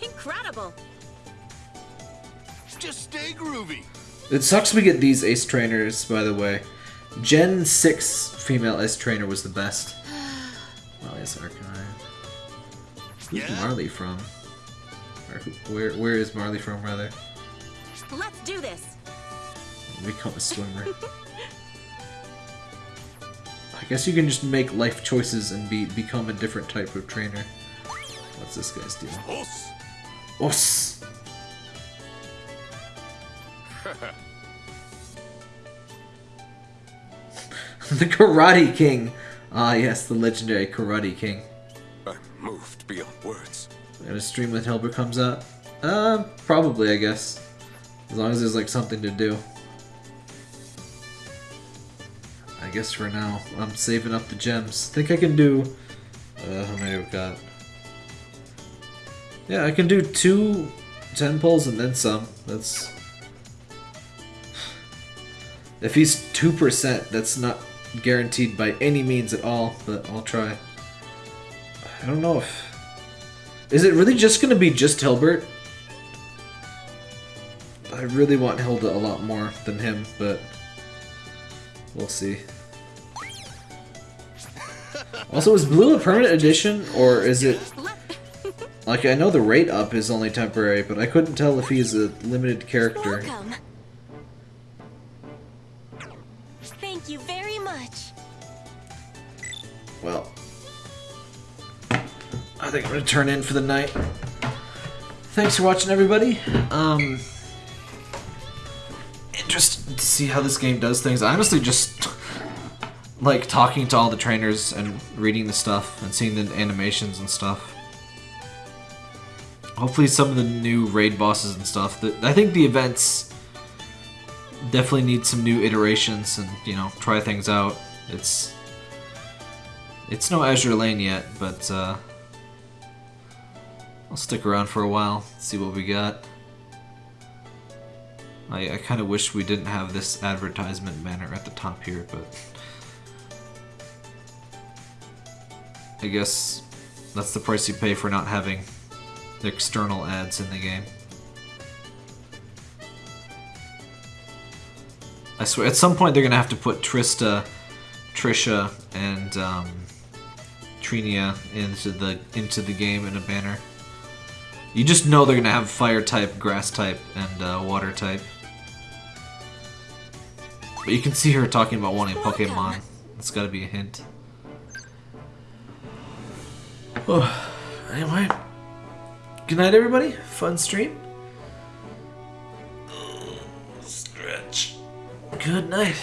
Speaker 2: Incredible.
Speaker 4: Just stay groovy.
Speaker 1: It sucks we get these ace trainers, by the way. Gen 6 female ace trainer was the best. (sighs) Marley's Arcanine. Who's
Speaker 4: Yeah?
Speaker 1: Marley from? Or who, where, where is Marley from, rather?
Speaker 2: Let's do this.
Speaker 1: Become a swimmer. (laughs) I guess you can just make life choices and be become a different type of trainer. What's this guy's deal?
Speaker 4: Os.
Speaker 1: Os! (laughs) the Karate King! Ah, yes, the legendary Karate King.
Speaker 4: I'm moved beyond words.
Speaker 1: And a stream with Hilbert comes out? Uh, probably, I guess. As long as there's like something to do. I guess for now, I'm saving up the gems. Think I can do. Uh, how many I've got? Yeah, I can do two ten pulls and then some. That's. If he's 2%, that's not guaranteed by any means at all, but I'll try. I don't know if... Is it really just gonna be just Hilbert? I really want Hilda a lot more than him, but... We'll see. Also, is Blue a permanent addition, or is it... Like, I know the rate up is only temporary, but I couldn't tell if he's a limited character.
Speaker 2: Welcome. Thank you very much.
Speaker 1: Well, I think I'm gonna turn in for the night. Thanks for watching, everybody. Um, interested to see how this game does things. I honestly just like talking to all the trainers and reading the stuff and seeing the animations and stuff. Hopefully, some of the new raid bosses and stuff. I think the events definitely need some new iterations and you know try things out. It's it's no Azur Lane yet, but uh, I'll stick around for a while, see what we got. I, I kind of wish we didn't have this advertisement banner at the top here, but I guess that's the price you pay for not having the external ads in the game. I swear, at some point they're gonna have to put Trista, Trisha, and um, Trinia into the into the game in a banner. You just know they're gonna have fire type, grass type, and uh, water type. But you can see her talking about wanting Pokemon. It's gotta be a hint. Oh, (sighs) anyway. Good night, everybody. Fun stream. Stretch. Good night.